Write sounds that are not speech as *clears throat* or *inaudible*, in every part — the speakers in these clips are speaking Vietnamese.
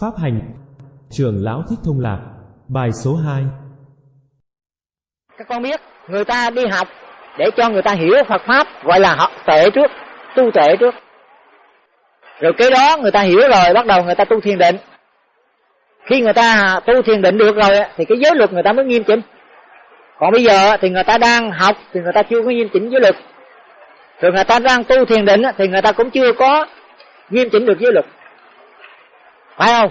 Pháp hành trường Lão Thích Thông Lạc Bài số 2 Các con biết Người ta đi học Để cho người ta hiểu Phật Pháp Gọi là học tuệ trước Tu tuệ trước Rồi cái đó người ta hiểu rồi Bắt đầu người ta tu thiền định Khi người ta tu thiền định được rồi Thì cái giới luật người ta mới nghiêm chỉnh Còn bây giờ thì người ta đang học Thì người ta chưa có nghiêm chỉnh giới luật Rồi người ta đang tu thiền định Thì người ta cũng chưa có nghiêm chỉnh được giới luật phải không?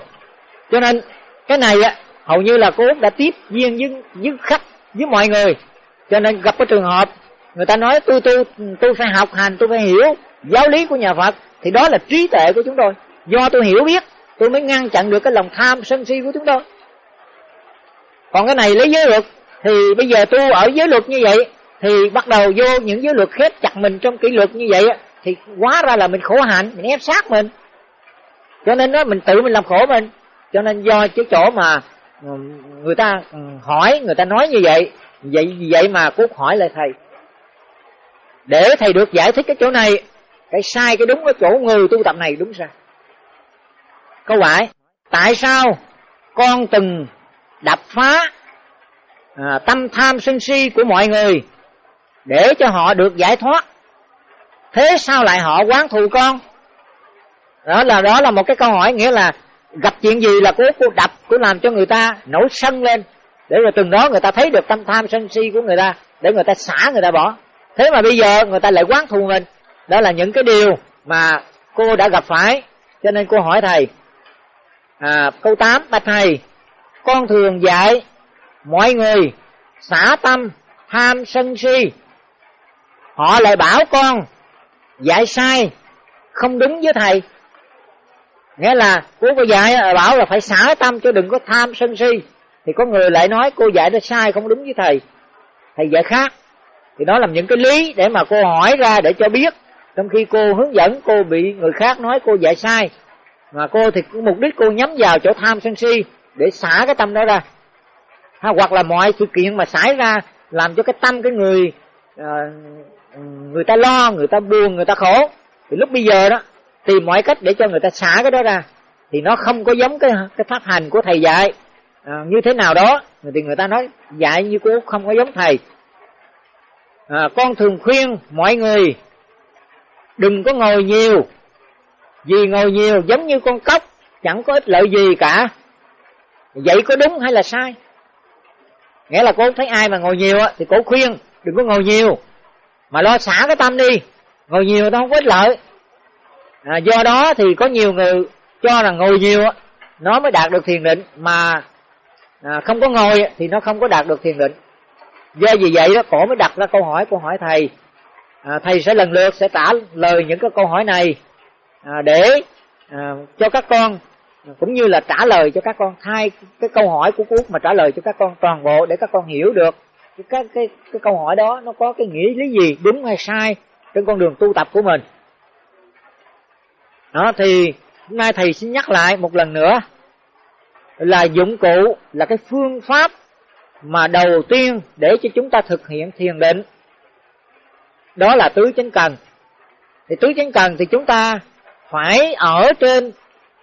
Cho nên, cái này á, hầu như là cô út đã tiếp viên với với khách với mọi người. Cho nên gặp cái trường hợp, người ta nói tôi tôi tôi phải học hành tôi phải hiểu giáo lý của nhà phật. Thì đó là trí tuệ của chúng tôi. Do tôi hiểu biết, tôi mới ngăn chặn được cái lòng tham sân si của chúng tôi. Còn cái này lấy giới luật, thì bây giờ tu ở giới luật như vậy, thì bắt đầu vô những giới luật khép chặt mình trong kỷ luật như vậy thì quá ra là mình khổ hạnh, mình ép sát mình cho nên đó mình tự mình làm khổ mình. Cho nên do cái chỗ mà ừ, người ta ừ, hỏi người ta nói như vậy vậy vậy mà cút hỏi lại thầy. Để thầy được giải thích cái chỗ này cái sai cái đúng ở chỗ người tu tập này đúng sao? câu hỏi tại sao con từng đập phá à, tâm tham sân si của mọi người để cho họ được giải thoát? Thế sao lại họ quán thù con? Đó là đó là một cái câu hỏi nghĩa là gặp chuyện gì là cố cô đập cô làm cho người ta nổi sân lên. Để rồi từng đó người ta thấy được tâm tham sân si của người ta để người ta xả người ta bỏ. Thế mà bây giờ người ta lại quán thù mình. Đó là những cái điều mà cô đã gặp phải. Cho nên cô hỏi thầy à, câu 8 bạch thầy con thường dạy mọi người xả tâm tham sân si. Họ lại bảo con dạy sai không đúng với thầy nghĩa là cô có dạy bảo là phải xả tâm cho đừng có tham sân si. Thì có người lại nói cô dạy nó sai không đúng với thầy. Thầy dạy khác. Thì đó là những cái lý để mà cô hỏi ra để cho biết. Trong khi cô hướng dẫn cô bị người khác nói cô dạy sai. Mà cô thì mục đích cô nhắm vào chỗ tham sân si để xả cái tâm đó ra. Ha, hoặc là mọi sự kiện mà xảy ra làm cho cái tâm cái người uh, người ta lo người ta buồn người ta khổ. Thì lúc bây giờ đó tìm mọi cách để cho người ta xả cái đó ra. Thì nó không có giống cái cái pháp hành của thầy dạy. À, như thế nào đó thì người ta nói dạy như cô không có giống thầy. À, con thường khuyên mọi người đừng có ngồi nhiều. Vì ngồi nhiều giống như con cóc chẳng có ích lợi gì cả. Vậy có đúng hay là sai? Nghĩa là cô thấy ai mà ngồi nhiều thì cô khuyên đừng có ngồi nhiều. Mà lo xả cái tâm đi. Ngồi nhiều nó không có ích lợi à, do đó thì có nhiều người cho rằng ngồi nhiều nó mới đạt được thiền định mà à, không có ngồi thì nó không có đạt được thiền định. Do vì vậy đó cổ mới đặt ra câu hỏi của hỏi thầy à, thầy sẽ lần lượt sẽ trả lời những cái câu hỏi này à, để à, cho các con cũng như là trả lời cho các con hai cái câu hỏi của cuốc mà trả lời cho các con toàn bộ để các con hiểu được cái cái cái, cái câu hỏi đó nó có cái nghĩa lý gì đúng hay sai trên con đường tu tập của mình đó, thì hôm nay thầy xin nhắc lại một lần nữa là dụng cụ là cái phương pháp mà đầu tiên để cho chúng ta thực hiện thiền định. Đó là tứ chánh cần. Thì tứ chánh cần thì chúng ta phải ở trên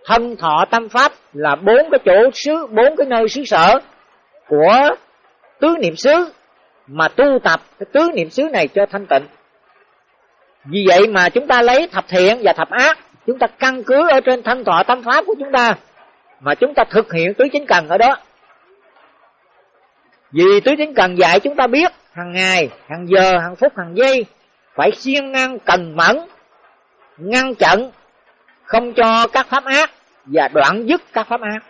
thân thọ tâm pháp là bốn cái chỗ xứ, bốn cái nơi xứ sở của tứ niệm xứ mà tu tập cái tứ niệm xứ này cho thanh tịnh. Vì vậy mà chúng ta lấy thập thiện và thập ác chúng ta căn cứ ở trên thanh thọ tâm pháp của chúng ta mà chúng ta thực hiện tứ chính cần ở đó. Vì tứ chính cần dạy chúng ta biết hàng ngày, hàng giờ, hàng phút, hàng giây phải siêng năng, cần mẫn, ngăn chặn, không cho các pháp ác và đoạn dứt các pháp ác.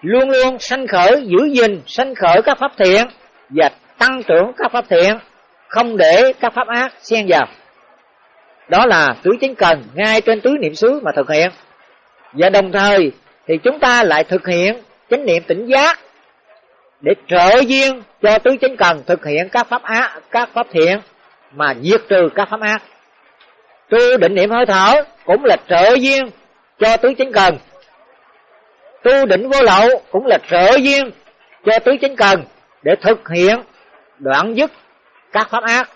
Luôn luôn sanh khởi, giữ gìn, sanh khởi các pháp thiện và tăng trưởng các pháp thiện, không để các pháp ác xen vào đó là tứ chánh cần ngay trên tứ niệm xứ mà thực hiện. Và đồng thời thì chúng ta lại thực hiện chánh niệm tỉnh giác để trợ duyên cho tứ chánh cần thực hiện các pháp ác các pháp thiện mà diệt trừ các pháp ác. Tu định niệm hơi thở cũng là trợ duyên cho tứ chánh cần. Tu định vô lậu cũng là trợ duyên cho tứ chánh cần để thực hiện đoạn dứt các pháp ác,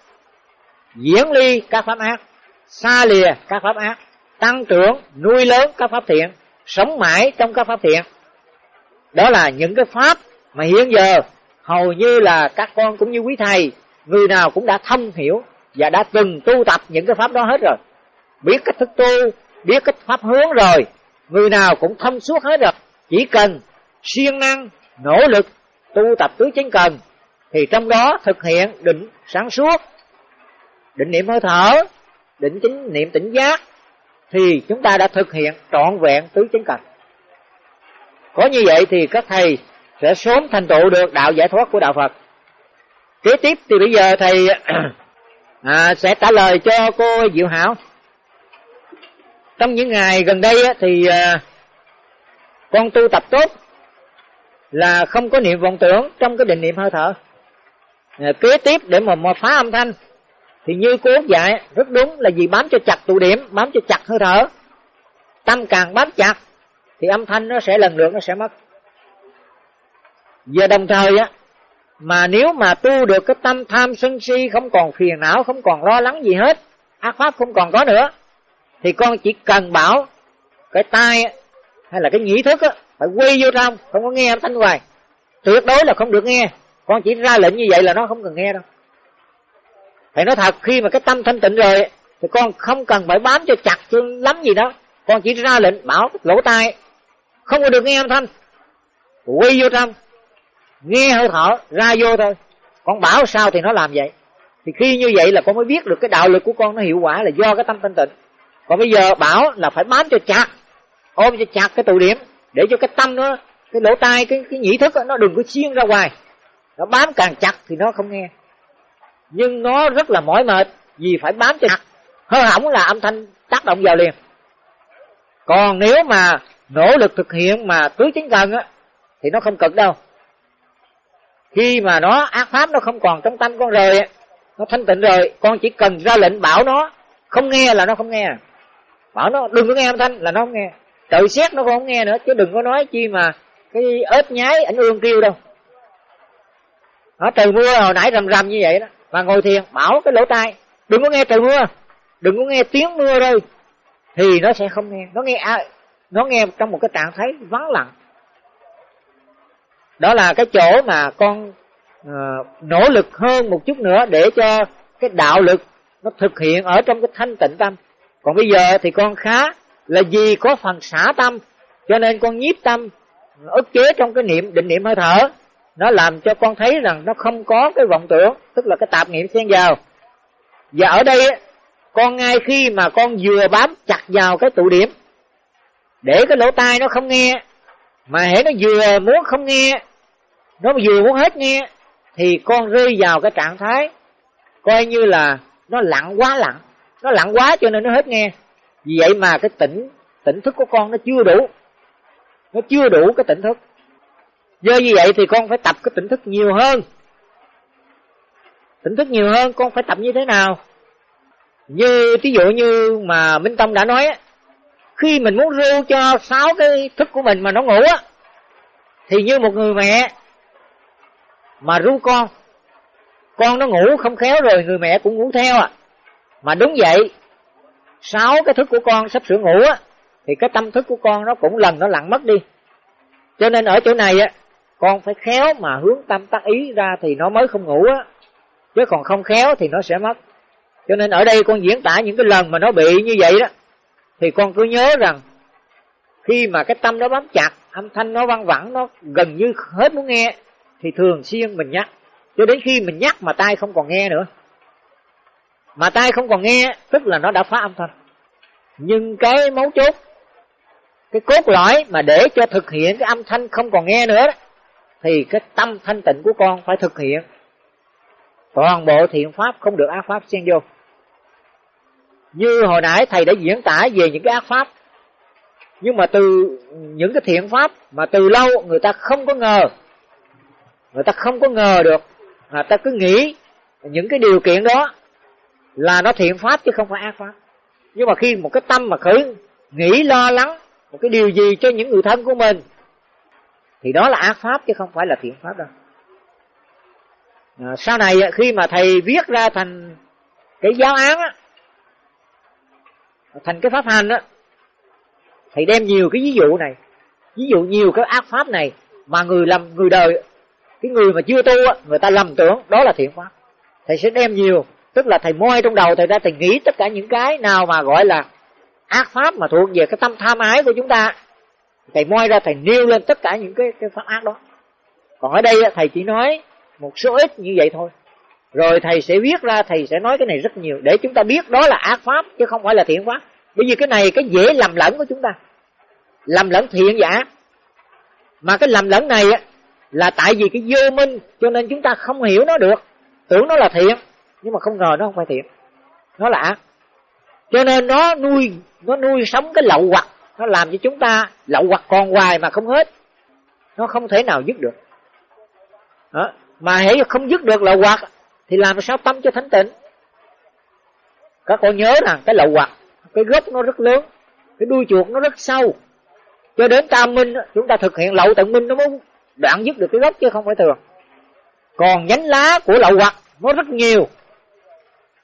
diễn ly các pháp ác xa lìa các pháp ác, tăng trưởng, nuôi lớn các pháp thiện, sống mãi trong các pháp thiện. Đó là những cái pháp mà hiện giờ hầu như là các con cũng như quý thầy, người nào cũng đã thông hiểu và đã từng tu tập những cái pháp đó hết rồi. Biết cách thức tu, biết cách pháp hướng rồi, người nào cũng thông suốt hết rồi. Chỉ cần siêng năng, nỗ lực tu tập tứ chánh cần, thì trong đó thực hiện định sáng suốt, định niệm hơi thở định chính niệm tỉnh giác thì chúng ta đã thực hiện trọn vẹn tứ chánh cảnh. có như vậy thì các thầy sẽ sớm thành tựu được đạo giải thoát của đạo Phật. Kế tiếp thì bây giờ thầy *clears throat* à, sẽ trả lời cho cô Diệu Hảo. Trong những ngày gần đây thì à, con tu tập tốt là không có niệm vọng tưởng trong cái định niệm hơi thở. À, kế tiếp để mà, mà phá âm thanh thì như cô dạy, rất đúng là vì bám cho chặt tụ điểm, bám cho chặt hơi thở. Tâm càng bám chặt, thì âm thanh nó sẽ lần lượt nó sẽ mất. Và đồng thời á, mà nếu mà tu được cái tâm tham sân si, không còn phiền não, không còn lo lắng gì hết, ác pháp không còn có nữa, thì con chỉ cần bảo cái tai hay là cái nhĩ thức á, phải quy vô trong, không có nghe âm thanh ngoài tuyệt đối là không được nghe, con chỉ ra lệnh như vậy là nó không cần nghe đâu thầy nói thật khi mà cái tâm thanh tịnh rồi thì con không cần phải bám cho chặt cho lắm gì đó. Con chỉ ra lệnh bảo lỗ tai. Không có được nghe âm thanh. Quy vô trong. Nghe hơi thở ra vô thôi. Con bảo sao thì nó làm vậy. Thì khi như vậy là con mới biết được cái đạo lực của con nó hiệu quả là do cái tâm thanh tịnh. Còn bây giờ bảo là phải bám cho chặt ôm cho chặt cái tụ điểm để cho cái tâm nó cái lỗ tai cái cái nhĩ thức đó, nó đừng có xuyên ra ngoài nó bám càng chặt thì nó không nghe nhưng nó rất là mỏi mệt vì phải bám trên mặt. hơ hỏng là âm thanh tác động vào liền. Còn nếu mà nỗ lực thực hiện mà tứ chính cần á, thì nó không cực đâu. Khi mà nó, ác pháp nó không còn trong tâm con rồi nó thanh tịnh rồi, con chỉ cần ra lệnh bảo nó, không nghe là nó không nghe. Bảo nó, đừng có nghe âm thanh là nó không nghe. Tự xét nó không nghe nữa, chứ đừng có nói chi mà cái ếch nhái ảnh ương kêu đâu. Nó trời mưa hồi nãy rầm rầm như vậy đó mà ngồi thiền bảo cái lỗ tai đừng có nghe trời mưa đừng có nghe tiếng mưa rơi. Thì nó sẽ không nghe. Nó nghe nó nghe trong một cái trạng thái vắng lặng. Đó là cái chỗ mà con uh, nỗ lực hơn một chút nữa để cho cái đạo lực nó thực hiện ở trong cái thanh tịnh tâm. Còn bây giờ thì con khá là vì có phần xả tâm cho nên con nhiếp tâm ức chế trong cái niệm định niệm hơi thở nó làm cho con thấy rằng nó không có cái vọng tưởng, tức là cái tạp niệm xen vào. Và ở đây con ngay khi mà con vừa bám chặt vào cái tụ điểm, để cái lỗ tai nó không nghe, mà hễ nó vừa muốn không nghe, nó vừa muốn hết nghe, thì con rơi vào cái trạng thái coi như là nó lặng quá lặng. Nó lặng quá cho nên nó hết nghe. Vì vậy mà cái tỉnh tỉnh thức của con nó chưa đủ. Nó chưa đủ cái tỉnh thức do như vậy thì con phải tập cái tỉnh thức nhiều hơn. Tỉnh thức nhiều hơn, con phải tập như thế nào? Như ví dụ như mà minh tông đã nói khi mình muốn ru cho sáu cái thức của mình mà nó ngủ á, thì như một người mẹ mà ru con con nó ngủ không khéo rồi người mẹ cũng ngủ theo à. Mà đúng vậy, sáu cái thức của con sắp sửa ngủ á, thì cái tâm thức của con nó cũng lần nó lặng mất đi. Cho nên ở chỗ này á con phải khéo mà hướng tâm tác ý ra thì nó mới không ngủ á. Chứ còn không khéo thì nó sẽ mất. Cho nên ở đây con diễn tả những cái lần mà nó bị như vậy đó thì con cứ nhớ rằng khi mà cái tâm nó bám chặt âm thanh nó văng vẳng nó gần như hết muốn nghe thì thường xuyên mình nhắc. Cho đến khi mình nhắc mà tai không còn nghe nữa. Mà tai không còn nghe tức là nó đã phá âm thanh. Nhưng cái mấu chốt cái cốt lõi mà để cho thực hiện cái âm thanh không còn nghe nữa đó, thì cái tâm thanh tịnh của con phải thực hiện. Toàn bộ thiện pháp không được ác pháp xen vô. Như hồi nãy thầy đã diễn tả về những cái ác pháp, nhưng mà từ những cái thiện pháp mà từ lâu người ta không có ngờ, người ta không có ngờ được người ta cứ nghĩ những cái điều kiện đó là nó thiện pháp chứ không phải ác pháp. Nhưng mà khi một cái tâm mà khởi nghĩ, lo lắng một cái điều gì cho những người thân của mình thì đó là ác pháp chứ không phải là thiện pháp đâu. À, sau này khi mà thầy viết ra thành cái giáo án á thành cái pháp hành đó thầy đem nhiều cái ví dụ này ví dụ nhiều cái ác pháp này mà người làm người đời cái người mà chưa tu á người ta lầm tưởng đó là thiện pháp. Thầy sẽ đem nhiều tức là thầy moi trong đầu thầy ra thầy nghĩ tất cả những cái nào mà gọi là ác pháp mà thuộc về cái tâm tham ái của chúng ta thầy moi ra, thầy nêu lên tất cả những cái cái pháp ác đó. Còn ở đây thầy chỉ nói một số ít như vậy thôi. Rồi thầy sẽ viết ra, thầy sẽ nói cái này rất nhiều để chúng ta biết đó là ác pháp chứ không phải là thiện pháp. Bởi vì cái này cái dễ lầm lẫn của chúng ta. Lầm lẫn thiện giả mà cái lầm lẫn này á, là tại vì cái vô minh, cho nên chúng ta không hiểu nó được. Tưởng nó là thiện, nhưng mà không ngờ nó không phải thiện. Nó là ác. Cho nên nó nuôi nó nuôi sống cái lậu hoặc nó làm cho chúng ta lậu hoặc còn hoài mà không hết. Nó không thể nào dứt được. Đó. mà hãy không dứt được lậu hoặc, thì làm sao tâm cho thánh tịnh? Các con nhớ rằng cái lậu hoặc, cái gốc nó rất lớn, cái đuôi chuột nó rất sâu. Cho đến tam minh, chúng ta thực hiện lậu tận minh nó mới đoạn dứt được cái gốc chứ không phải thường. Còn nhánh lá của lậu hoặc nó rất nhiều.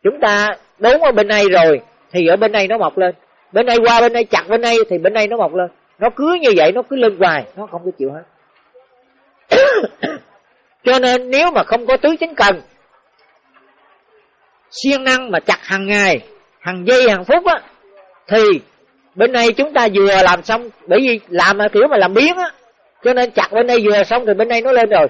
Chúng ta đốn ở bên này rồi, thì ở bên này nó mọc lên bên đây qua, bên đây chặt, bên đây thì bên đây nó mọc lên. Nó cứ như vậy, nó cứ lên hoài, nó không có chịu hết. *coughs* Cho nên nếu mà không có tứ chính cần, siêng năng mà chặt hàng ngày, hàng giây, hàng phút á, thì bên đây chúng ta vừa làm xong, bởi vì làm mà kiểu mà làm biến á, cho nên chặt bên đây vừa xong thì bên đây nó lên rồi.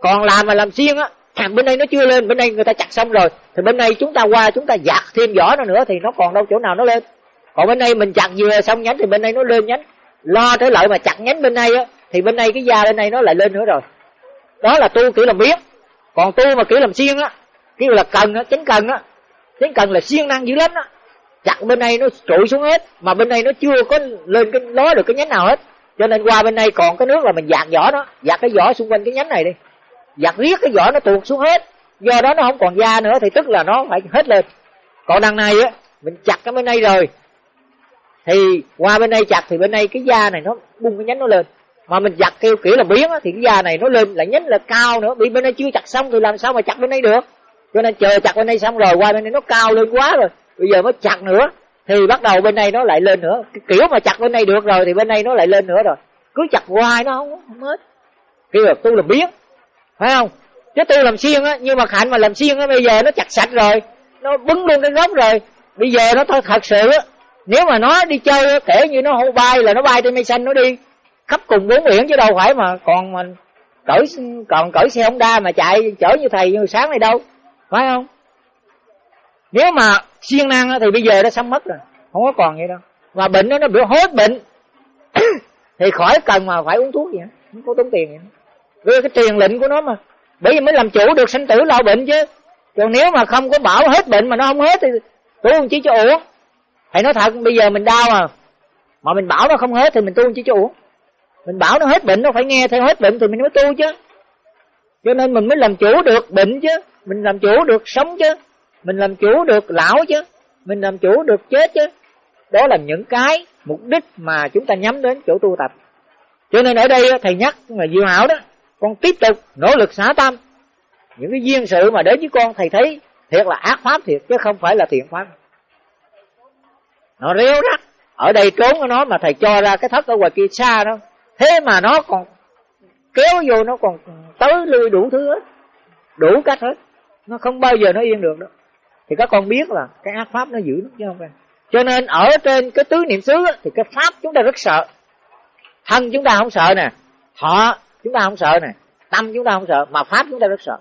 Còn làm mà làm xiên á hàng bên đây nó chưa lên, bên đây người ta chặt xong rồi, thì bên đây chúng ta qua, chúng ta giặt thêm vỏ nó nữa thì nó còn đâu chỗ nào nó lên còn bên đây mình chặt vừa xong nhánh thì bên đây nó lên nhánh. Lo tới lợi mà chặt nhánh bên đây á, thì bên đây cái da bên đây nó lại lên nữa rồi. Đó là tu kiểu làm biết còn tu mà kiểu làm siêng á, kiểu là cần á chánh cần á chánh cần là siêng năng dữ lắm á. Chặt bên đây nó trụi xuống hết, mà bên đây nó chưa có lên cái ló được cái nhánh nào hết. Cho nên qua bên đây còn cái nước là mình dạt vỏ nó dạt cái vỏ xung quanh cái nhánh này đi. Dạt riết cái vỏ nó tuột xuống hết. Do đó nó không còn da nữa, thì tức là nó phải hết lên. Còn đằng này á, mình chặt cái bên đây rồi thì qua bên đây chặt thì bên đây cái da này nó bung cái nhánh nó lên. Mà mình chặt theo kiểu là biến á thì cái da này nó lên lại nhánh là cao nữa. Bị bên đây chưa chặt xong thì làm sao mà chặt bên đây được? Cho nên chờ chặt bên đây xong rồi qua bên đây nó cao lên quá rồi. Bây giờ mới chặt nữa thì bắt đầu bên đây nó lại lên nữa. Cái kiểu mà chặt bên đây được rồi thì bên đây nó lại lên nữa rồi. Cứ chặt hoài nó không, không hết. Kêu là tu làm biến phải không? Chứ tu làm xiên á nhưng mà hạnh mà làm xiên á bây giờ nó chặt sạch rồi. Nó bứng luôn cái gốc rồi. Bây giờ nó thôi thật sự á nếu mà nó đi chơi kể như nó hô bay là nó bay trên mây xanh nó đi. Khắp cùng bốn biển chứ đâu phải mà còn mình cởi còn cởi xe honda mà chạy chở như thầy như sáng này đâu. Phải không? Nếu mà siêng năng thì bây giờ nó sắm mất rồi không có còn vậy đâu. Mà bệnh nó nó bị hết bệnh *coughs* thì khỏi cần mà phải uống thuốc gì không có tốn tiền gì, vì cái truyền lệnh của nó mà bởi vì mới làm chủ được sinh tử lo bệnh chứ. Còn nếu mà không có bảo hết bệnh mà nó không hết thì tôi không chỉ cho uống thầy nói thật, bây giờ mình đau à. Mà mình bảo nó không hết thì mình tu chứ chi cho mình bảo nó hết bệnh, nó phải nghe theo hết bệnh thì mình mới tu chứ. Cho nên mình mới làm chủ được bệnh chứ. Mình làm chủ được sống chứ. Mình làm chủ được lão chứ. Mình làm chủ được chết chứ. Đó là những cái mục đích mà chúng ta nhắm đến chỗ tu tập. Cho nên ở đây thầy nhắc là diệu hảo đó, con tiếp tục nỗ lực xả tâm. Những cái duyên sự mà đến với con, thầy thấy thiệt là ác pháp thiệt chứ không phải là thiện pháp nó réo rắt. Ở đây trốn của nó mà thầy cho ra cái thất ở ngoài kia xa đó. Thế mà nó còn kéo vô, nó còn tới lui đủ thứ hết. Đủ cách hết. Nó không bao giờ nó yên được đâu. Thì các con biết là cái ác pháp nó giữ nó chứ không phải. Cho nên ở trên cái tứ niệm xứ thì cái pháp chúng ta rất sợ. Thân chúng ta không sợ nè. Thọ chúng ta không sợ nè. Tâm chúng ta không sợ, mà pháp chúng ta rất sợ.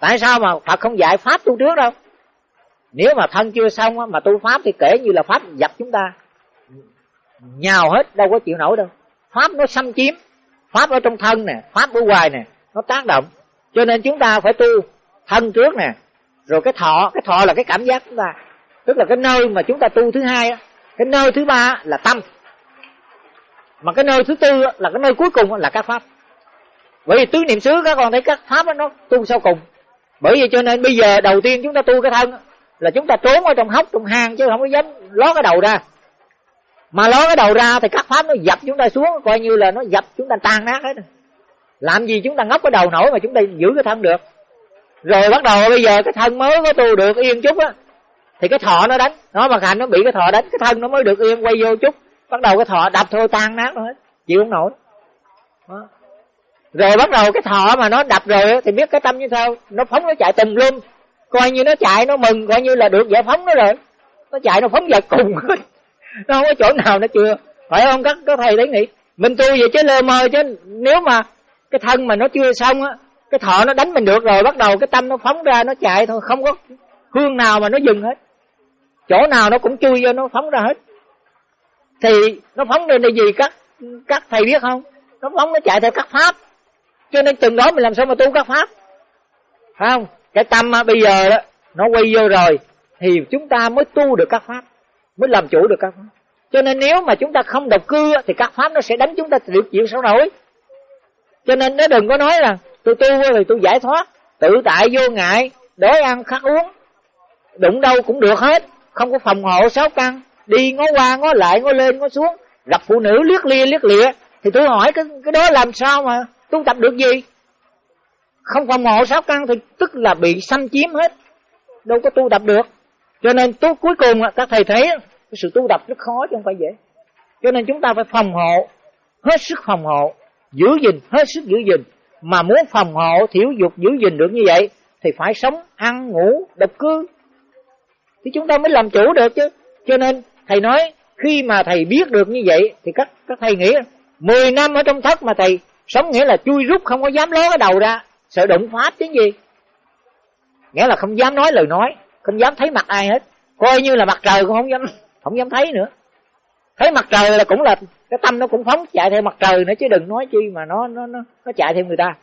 Tại sao mà phật không dạy pháp tu trước đâu? Nếu mà thân chưa xong mà tu pháp thì kể như là pháp dập chúng ta. Nhào hết, đâu có chịu nổi đâu. Pháp nó xâm chiếm, pháp ở trong thân nè, pháp ở ngoài nè, nó tác động. Cho nên chúng ta phải tu thân trước nè. Rồi cái thọ cái thọ là cái cảm giác chúng ta. Tức là cái nơi mà chúng ta tu thứ hai cái nơi thứ ba là tâm. Mà cái nơi thứ tư là cái nơi cuối cùng là các pháp. Bởi vì tứ niệm xứ các con thấy các pháp nó tu sau cùng. Bởi vì cho nên bây giờ đầu tiên chúng ta tu cái thân là chúng ta trốn ở trong hốc, trong hang chứ không có dám ló cái đầu ra. Mà ló cái đầu ra thì các pháp nó dập chúng ta xuống, coi như là nó dập chúng ta tan nát hết. Làm gì chúng ta ngóc cái đầu nổi mà chúng ta giữ cái thân được. Rồi bắt đầu bây giờ cái thân mới có tu được yên chút á, thì cái thọ nó đánh. Nó mà hành nó bị cái thọ đánh, cái thân nó mới được yên, quay vô chút. Bắt đầu cái thọ đập thôi, tan nát hết chịu không nổi. Đó. rồi bắt đầu cái thọ mà nó đập rồi thì biết cái tâm như sao? Nó phóng nó chạy tùm lum coi như nó chạy, nó mừng, coi như là được giải phóng nó rồi. Nó chạy, nó phóng vật cùng. *laughs* Nó không có chỗ nào nó chưa. Phải không? Các các thầy đấy nghĩ. Mình tu vậy chứ lơ mơ chứ. Nếu mà cái thân mà nó chưa xong á, cái thọ nó đánh mình được rồi, bắt đầu cái tâm nó phóng ra, nó chạy thôi. Không có hương nào mà nó dừng hết. Chỗ nào nó cũng chui vô, nó phóng ra hết. Thì nó phóng lên là gì các các thầy biết không? Nó phóng, nó chạy theo các pháp. Cho nên từng đó mình làm sao mà tu các pháp? Phải không? Cái tâm bây giờ đó, nó quay vô rồi, thì chúng ta mới tu được các pháp, mới làm chủ được các pháp. Cho nên nếu mà chúng ta không độc cư thì các pháp nó sẽ đánh chúng ta được chịu sao nổi. Cho nên nó đừng có nói là, tôi tu rồi tôi giải thoát, tự tại vô ngại, đói ăn khát uống. Đụng đâu cũng được hết, không có phòng hộ, sáu căn, đi ngó qua, ngó lại, ngó lên, ngó xuống, gặp phụ nữ liếc lia, liếc lịa, thì tôi hỏi cái cái đó làm sao mà tu tập được gì? Không phòng hộ sáu căn thì tức là bị xâm chiếm hết. Đâu có tu tập được. Cho nên tu cuối cùng các thầy thấy cái sự tu tập rất khó chứ không phải dễ. Cho nên chúng ta phải phòng hộ, hết sức phòng hộ, giữ gìn, hết sức giữ gìn. Mà muốn phòng hộ, thiểu dục, giữ gìn được như vậy, thì phải sống, ăn, ngủ, độc cư. Thì chúng ta mới làm chủ được chứ. Cho nên thầy nói, khi mà thầy biết được như vậy, thì các các thầy nghĩ 10 năm ở trong thất mà thầy, sống nghĩa là chui rút, không có dám ló cái đầu ra sợ đụng pháp chứ gì? Nghĩa là không dám nói lời nói, không dám thấy mặt ai hết. Coi như là mặt trời cũng không dám không dám thấy nữa. Thấy mặt trời là cũng là, cái tâm nó cũng phóng chạy theo mặt trời nữa chứ đừng nói chi mà nó nó nó nó chạy theo người ta.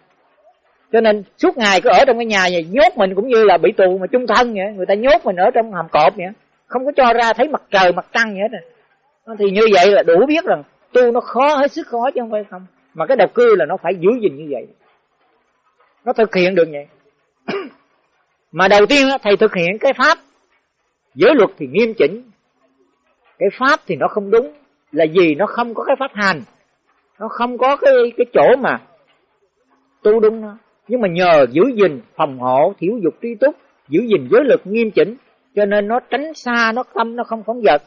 Cho nên suốt ngày cứ ở trong cái nhà này, nhốt mình cũng như là bị tù mà chung thân vậy, người ta nhốt mình ở trong hầm cọp vậy. Không có cho ra thấy mặt trời, mặt trăng vậy hết thì như vậy là đủ biết rằng tu nó khó, hết sức khó chứ không phải không. Mà cái đầu cư là nó phải giữ gìn như vậy nó thực hiện được vậy. *clears throat* Mà đầu tiên thầy thực hiện cái pháp giới luật thì nghiêm chỉnh. Cái pháp thì nó không đúng. Là gì nó không có cái pháp hành. Nó không có cái cái chỗ mà tu đúng nó. Nhưng mà nhờ giữ gìn phòng hộ thiếu dục tri túc, giữ gìn giới lực nghiêm chỉnh, cho nên nó tránh xa, nó tâm nó không phóng vật.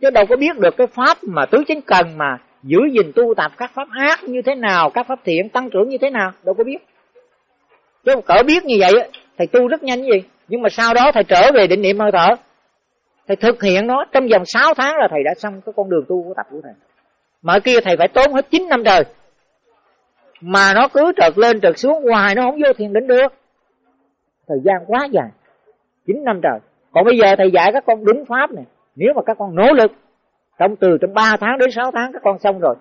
Chứ đâu có biết được cái pháp mà tứ chính cần mà giữ gìn tu tập các pháp ác như thế nào, các pháp thiện, tăng trưởng như thế nào, đâu có biết chứ cỡ biết như vậy thầy tu rất nhanh gì? Nhưng mà sau đó thầy trở về định niệm hơi thở. Thầy thực hiện nó, trong vòng 6 tháng là thầy đã xong cái con đường tu của tập của thầy. Mà kia thầy phải tốn hết 9 năm trời. Mà nó cứ trượt lên trượt xuống, hoài nó không vô thiền định được. Thời gian quá dài 9 năm trời. Còn bây giờ thầy dạy các con đúng pháp này. Nếu mà các con nỗ lực, trong từ trong 3 tháng đến 6 tháng các con xong rồi.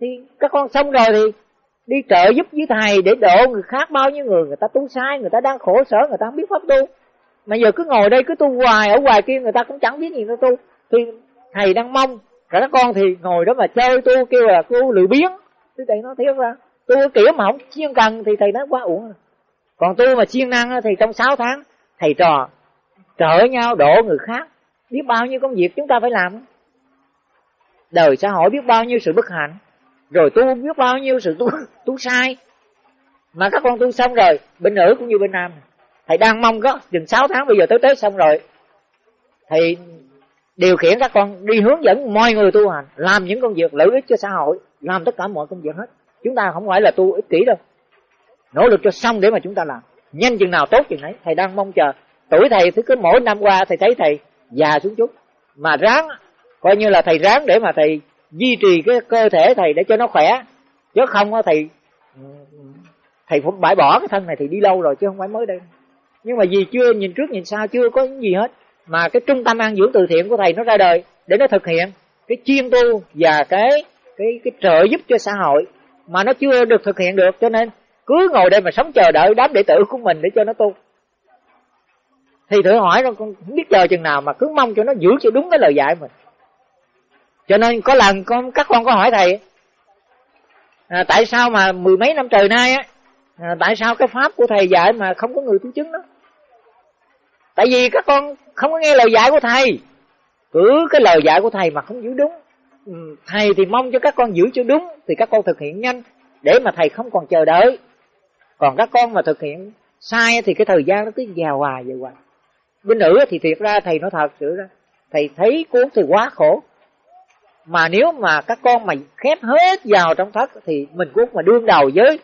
Thì các con xong rồi thì đi trợ giúp với thầy để độ người khác bao nhiêu người người ta tu sai, người ta đang khổ sở, người ta không biết pháp tu. Mà giờ cứ ngồi đây, cứ tu hoài, ở ngoài kia người ta cũng chẳng biết gì nữa tu. Thì thầy đang mong cả các con thì ngồi đó mà chơi tu, kêu là tu lười biếng. Thì thầy nói thiệt ra, tu kiểu mà không chuyên cần thì thầy nói quá uổng à. còn tu mà siêng năng thì trong 6 tháng, thầy trò, trợ nhau độ người khác. Biết bao nhiêu công việc chúng ta phải làm? Đời xã hội biết bao nhiêu sự bất hạnh? Rồi tu biết bao nhiêu sự tu *laughs* tu sai. Mà các con tu xong rồi, bên nữ cũng như bên nam. Thầy đang mong có, chừng 6 tháng bây giờ tới Tết xong rồi. Thầy điều khiển các con đi hướng dẫn mọi người tu hành, làm những công việc lợi ích cho xã hội, làm tất cả mọi công việc hết. Chúng ta không phải là tu ích kỷ đâu. Nỗ lực cho xong để mà chúng ta làm. Nhanh chừng nào tốt chừng ấy thầy đang mong chờ. Tuổi thầy thứ cứ mỗi năm qua thầy thấy thầy già xuống chút. Mà ráng, coi như là thầy ráng để mà thầy duy trì cái cơ thể thầy để cho nó khỏe. Chứ không á, thầy thầy phải bãi bỏ cái thân này thì đi lâu rồi chứ không phải mới đây. Nhưng mà vì chưa nhìn trước nhìn sau, chưa có gì hết. Mà cái trung tâm an dưỡng từ thiện của thầy nó ra đời để nó thực hiện cái chuyên tu và cái cái cái trợ giúp cho xã hội mà nó chưa được thực hiện được. Cho nên cứ ngồi đây mà sống chờ đợi đám đệ tử của mình để cho nó tu. Thì thử hỏi nó con, không biết chờ chừng nào mà cứ mong cho nó giữ cho đúng cái lời dạy mình cho nên có lần con các con có hỏi thầy à, tại sao mà mười mấy năm trời nay á à, tại sao cái pháp của thầy dạy mà không có người tu chứng đó? Tại vì các con không có nghe lời dạy của thầy. Cứ cái lời dạy của thầy mà không giữ đúng. Ừ, thầy thì mong cho các con giữ cho đúng thì các con thực hiện nhanh để mà thầy không còn chờ đợi. Còn các con mà thực hiện sai thì cái thời gian nó cứ già hoài vậy hoài. Bên nữ thì thiệt ra thầy nói thật sự ra thầy thấy cuốn thì quá khổ mà nếu mà các con mà khép hết vào trong thất thì mình cũng mà đương đầu với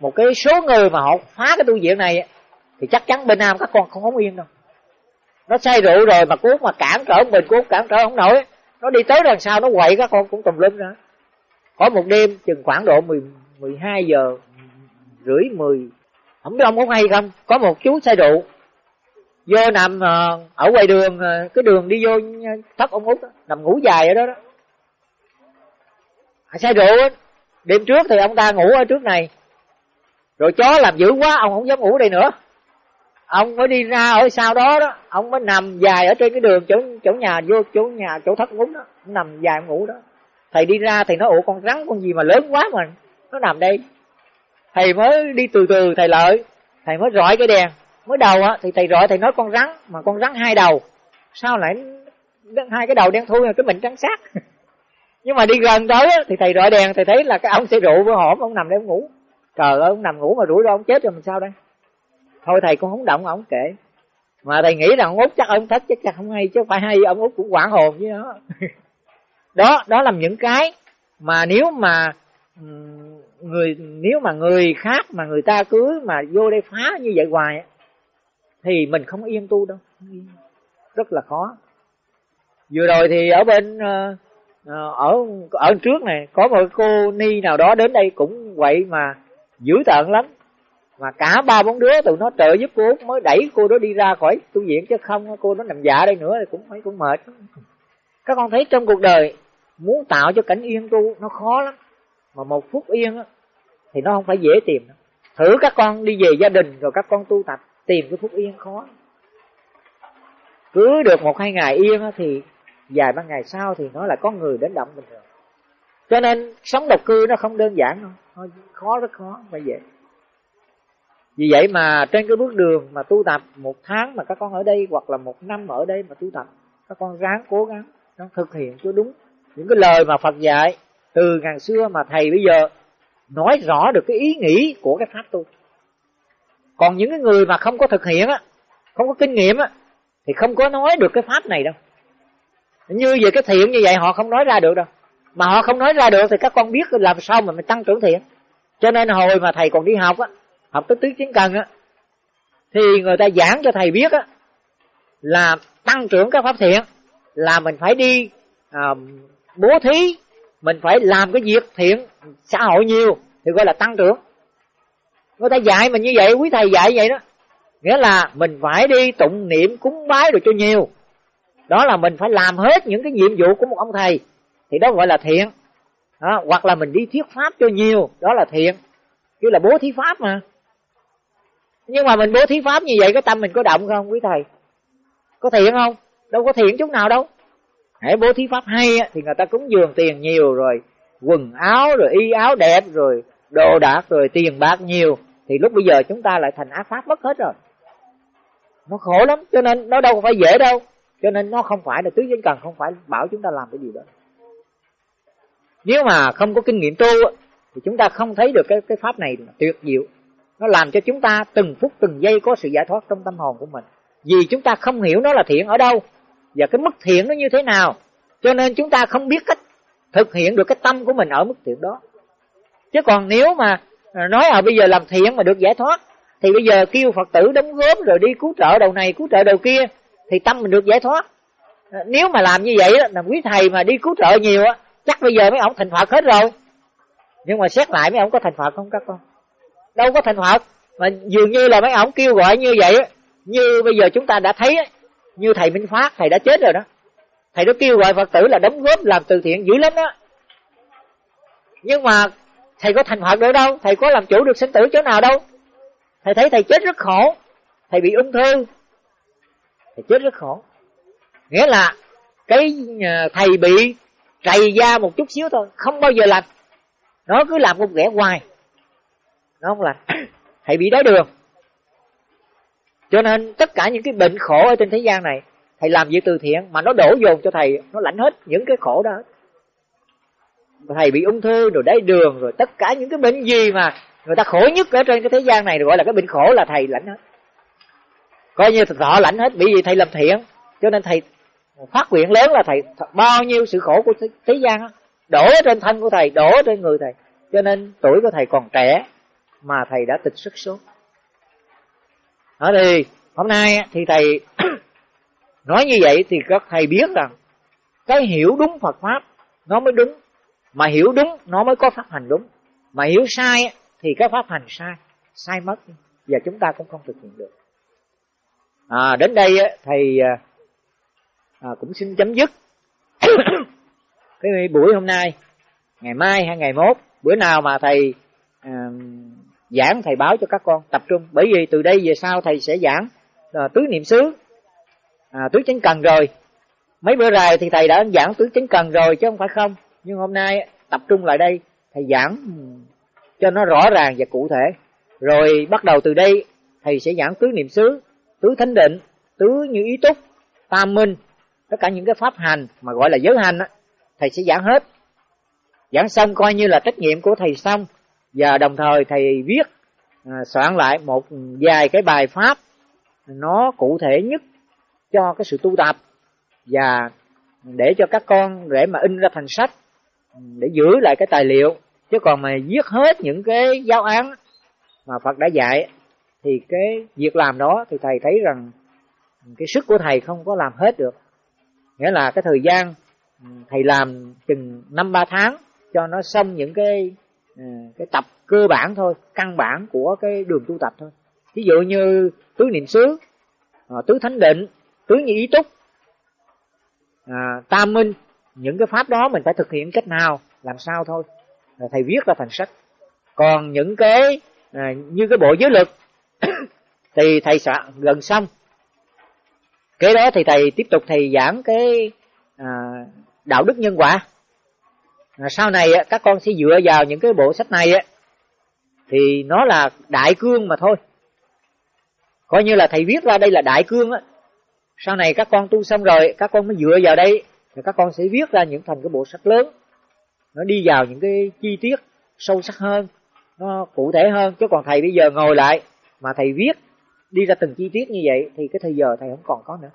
một cái số người mà họ phá cái tu viện này thì chắc chắn bên nam các con không có yên đâu. Nó say rượu rồi mà cuốn mà cản trở mình cuốn cản trở không nổi. Nó đi tới đằng sau nó quậy các con cũng tùm lum ra. Có một đêm chừng khoảng độ 10, 12 giờ rưỡi 10 không biết ông có hay không có một chú say rượu vô nằm ờ, ở ngoài đường ờ, cái đường đi vô thất ông út nằm ngủ dài ở đó đó xe rượu đêm trước thì ông ta ngủ ở trước này. Rồi chó làm dữ quá, ông không dám ngủ đây nữa. Ông mới đi ra ở sau đó đó, ông mới nằm dài ở trên cái đường chỗ chỗ nhà vô, chỗ nhà, chỗ thất ngúng đó. Ông nằm dài ngủ đó. Thầy đi ra thì nó ủ con rắn, con gì mà lớn quá mà nó nằm đây. Thầy mới đi từ từ, thầy lợi. Thầy mới rọi cái đèn. Mới đầu á, thì thầy rọi, thầy nói con rắn, mà con rắn hai đầu. Sao lại hai cái đầu đen thui, cái mình trắng xác? *laughs* nhưng mà đi gần tới thì thầy rọi đèn, thầy thấy là cái ông xe rượu với hổm, ông nằm đây ông ngủ. Trời ơi, ông nằm ngủ mà rủi ro ông chết rồi mình sao đây? Thôi thầy cũng không động ông kệ. Mà thầy nghĩ rằng ông út chắc ông thích, chắc chắc không hay, chứ phải hay, ông út cũng quản hồn với nó. *laughs* Đó đó là những cái mà nếu mà người, nếu mà người khác mà người ta cứ mà vô đây phá như vậy hoài thì mình không yên tu đâu. Rất là khó. Vừa rồi thì ở bên ờ, Ờ, ở ở trước này có một cô ni nào đó đến đây cũng vậy mà dữ tợn lắm. Mà cả ba bốn đứa tụi nó trợ giúp cô mới đẩy cô đó đi ra khỏi tu viện chứ không cô nó nằm dạ đây nữa thì cũng phải cũng mệt. Các con thấy trong cuộc đời muốn tạo cho cảnh yên tu nó khó lắm. Mà một phút yên á thì nó không phải dễ tìm đâu. thử các con đi về gia đình rồi các con tu tập tìm cái phút yên khó. Cứ được một hai ngày yên á, thì vài ba ngày sau thì nó là có người đến động bình thường. Cho nên, sống độc cư nó không đơn giản đâu. Khó, rất khó phải vậy vì vậy mà trên cái bước đường mà tu tập, một tháng mà các con ở đây hoặc là một năm ở đây mà tu tập, các con ráng cố gắng nó thực hiện cho đúng. Những cái lời mà Phật dạy từ ngàn xưa mà thầy bây giờ nói rõ được cái ý nghĩ của cái pháp tu. Còn những cái người mà không có thực hiện á, không có kinh nghiệm á, thì không có nói được cái pháp này đâu như vậy cái thiện như vậy họ không nói ra được đâu. Mà họ không nói ra được thì các con biết làm sao mà mình tăng trưởng thiện. Cho nên hồi mà thầy còn đi học á học tới tứ chiến cần á thì người ta giảng cho thầy biết á là tăng trưởng các pháp thiện là mình phải đi à, bố thí mình phải làm cái việc thiện xã hội nhiều thì gọi là tăng trưởng. Người ta dạy mình như vậy quý thầy dạy vậy đó. Nghĩa là mình phải đi tụng niệm cúng bái rồi cho nhiều đó là mình phải làm hết những cái nhiệm vụ của một ông thầy. Thì đó gọi là thiện. Đó, hoặc là mình đi thuyết pháp cho nhiều đó là thiện. Chứ là bố thí pháp mà. Nhưng mà mình bố thí pháp như vậy cái tâm mình có động không quý thầy? Có thiện không? Đâu có thiện chút nào đâu. Hãy bố thí pháp hay thì người ta cúng dường tiền nhiều rồi quần áo rồi y áo đẹp rồi đồ đạc rồi tiền bạc nhiều. Thì lúc bây giờ chúng ta lại thành ác pháp mất hết rồi. Nó khổ lắm cho nên nó đâu phải dễ đâu cho nên nó không phải là tứ giới cần, không phải bảo chúng ta làm cái gì đó. Nếu mà không có kinh nghiệm tu thì chúng ta không thấy được cái cái pháp này tuyệt diệu. Nó làm cho chúng ta từng phút, từng giây có sự giải thoát trong tâm hồn của mình. Vì chúng ta không hiểu nó là thiện ở đâu, và cái mức thiện nó như thế nào. Cho nên chúng ta không biết cách thực hiện được cái tâm của mình ở mức thiện đó. Chứ còn nếu mà à, nói à bây giờ làm thiện mà được giải thoát, thì bây giờ kêu phật tử đóng góp rồi đi cứu trợ đầu này, cứu trợ đầu kia thì tâm mình được giải thoát. Nếu mà làm như vậy là quý thầy mà đi cứu trợ nhiều á, chắc bây giờ mấy ông thành phật hết rồi. Nhưng mà xét lại mấy ông có thành phật không các con? Đâu có thành phật. Mà dường như là mấy ông kêu gọi như vậy như bây giờ chúng ta đã thấy như thầy minh phát, thầy đã chết rồi đó. Thầy đó kêu gọi phật tử là đóng góp làm từ thiện dữ lắm đó. Nhưng mà thầy có thành phật được đâu? Thầy có làm chủ được sinh tử chỗ nào đâu? Thầy thấy thầy chết rất khổ, thầy bị ung thư thì chết rất khổ. Nghĩa là cái ờ, thầy bị trầy da một chút xíu thôi, không bao giờ lành. Nó cứ làm một ghẻ hoài. Nó không lành. *coughs* Thầy bị đái đường. Cho nên tất cả những cái bệnh khổ ở trên thế gian này, thầy làm việc từ thiện mà nó đổ dồn cho thầy, nó lãnh hết những cái khổ đó. Thầy bị ung thư rồi đáy đường rồi tất cả những cái bệnh gì mà người ta khổ nhất ở trên cái thế gian này, gọi là cái bệnh khổ là thầy lãnh hết coi như thọ lãnh hết bị gì thầy làm thiện. Cho nên thầy phát nguyện lớn là thầy bao nhiêu sự khổ của thế gian đó, đổ trên thân của thầy đổ trên người thầy. Cho nên tuổi của thầy còn trẻ mà thầy đã tịch xuất số ở thì hôm nay thì thầy *clears throat* nói như vậy thì các thầy biết rằng cái hiểu đúng Phật pháp nó mới đúng mà hiểu đúng nó mới có pháp hành đúng. Mà hiểu sai thì cái pháp hành sai sai mất và chúng ta cũng không thực hiện được à, đến đây thầy à, à, cũng xin chấm dứt. *coughs* Cái buổi hôm nay ngày mai hay ngày mốt bữa nào mà thầy à, giảng thầy báo cho các con tập trung. Bởi vì từ đây về sau thầy sẽ giảng à, tứ niệm xứ à, tứ chánh cần rồi. Mấy bữa rồi thì thầy đã giảng tứ chánh cần rồi chứ không phải không. Nhưng hôm nay tập trung lại đây thầy giảng ừ, cho nó rõ ràng và cụ thể. Rồi bắt đầu từ đây thầy sẽ giảng tứ niệm xứ tứ thánh định tứ như ý túc tam minh tất cả những cái pháp hành mà gọi là giới hành á thầy sẽ giảng hết. Giảng xong coi như là trách nhiệm của thầy xong và đồng thời thầy viết à, soạn lại một vài cái bài pháp nó cụ thể nhất cho cái sự tu tập và để cho các con để mà in ra thành sách để giữ lại cái tài liệu chứ còn mà viết hết những cái giáo án mà Phật đã dạy thì cái việc làm đó thì thầy thấy rằng cái sức của thầy không có làm hết được. Nghĩa là cái thời gian ừ, thầy làm chừng năm ba tháng cho nó xong những cái ừ, cái tập cơ bản thôi căn bản của cái đường tu tập thôi. Ví dụ như tứ niệm xứ ờ, tứ thánh định tứ như ý túc à, tam minh những cái pháp đó mình phải thực hiện cách nào làm sao thôi. Thầy viết ra thành sách. Còn những cái à, như cái bộ giới lực thì thầy soạn gần xong. Kế đó thì thầy tiếp tục thầy giảng cái à, đạo đức nhân quả. À, sau này các con sẽ dựa vào những cái bộ sách này thì nó là đại cương mà thôi. Coi như là thầy viết ra đây là đại cương á. Sau này các con tu xong rồi các con mới dựa vào đây thì các con sẽ viết ra những thành cái bộ sách lớn. Nó đi vào những cái chi tiết sâu sắc hơn nó cụ thể hơn. Chứ còn thầy bây giờ ngồi lại mà thầy viết đi ra từng chi tiết như vậy thì cái thời giờ thầy không còn có nữa.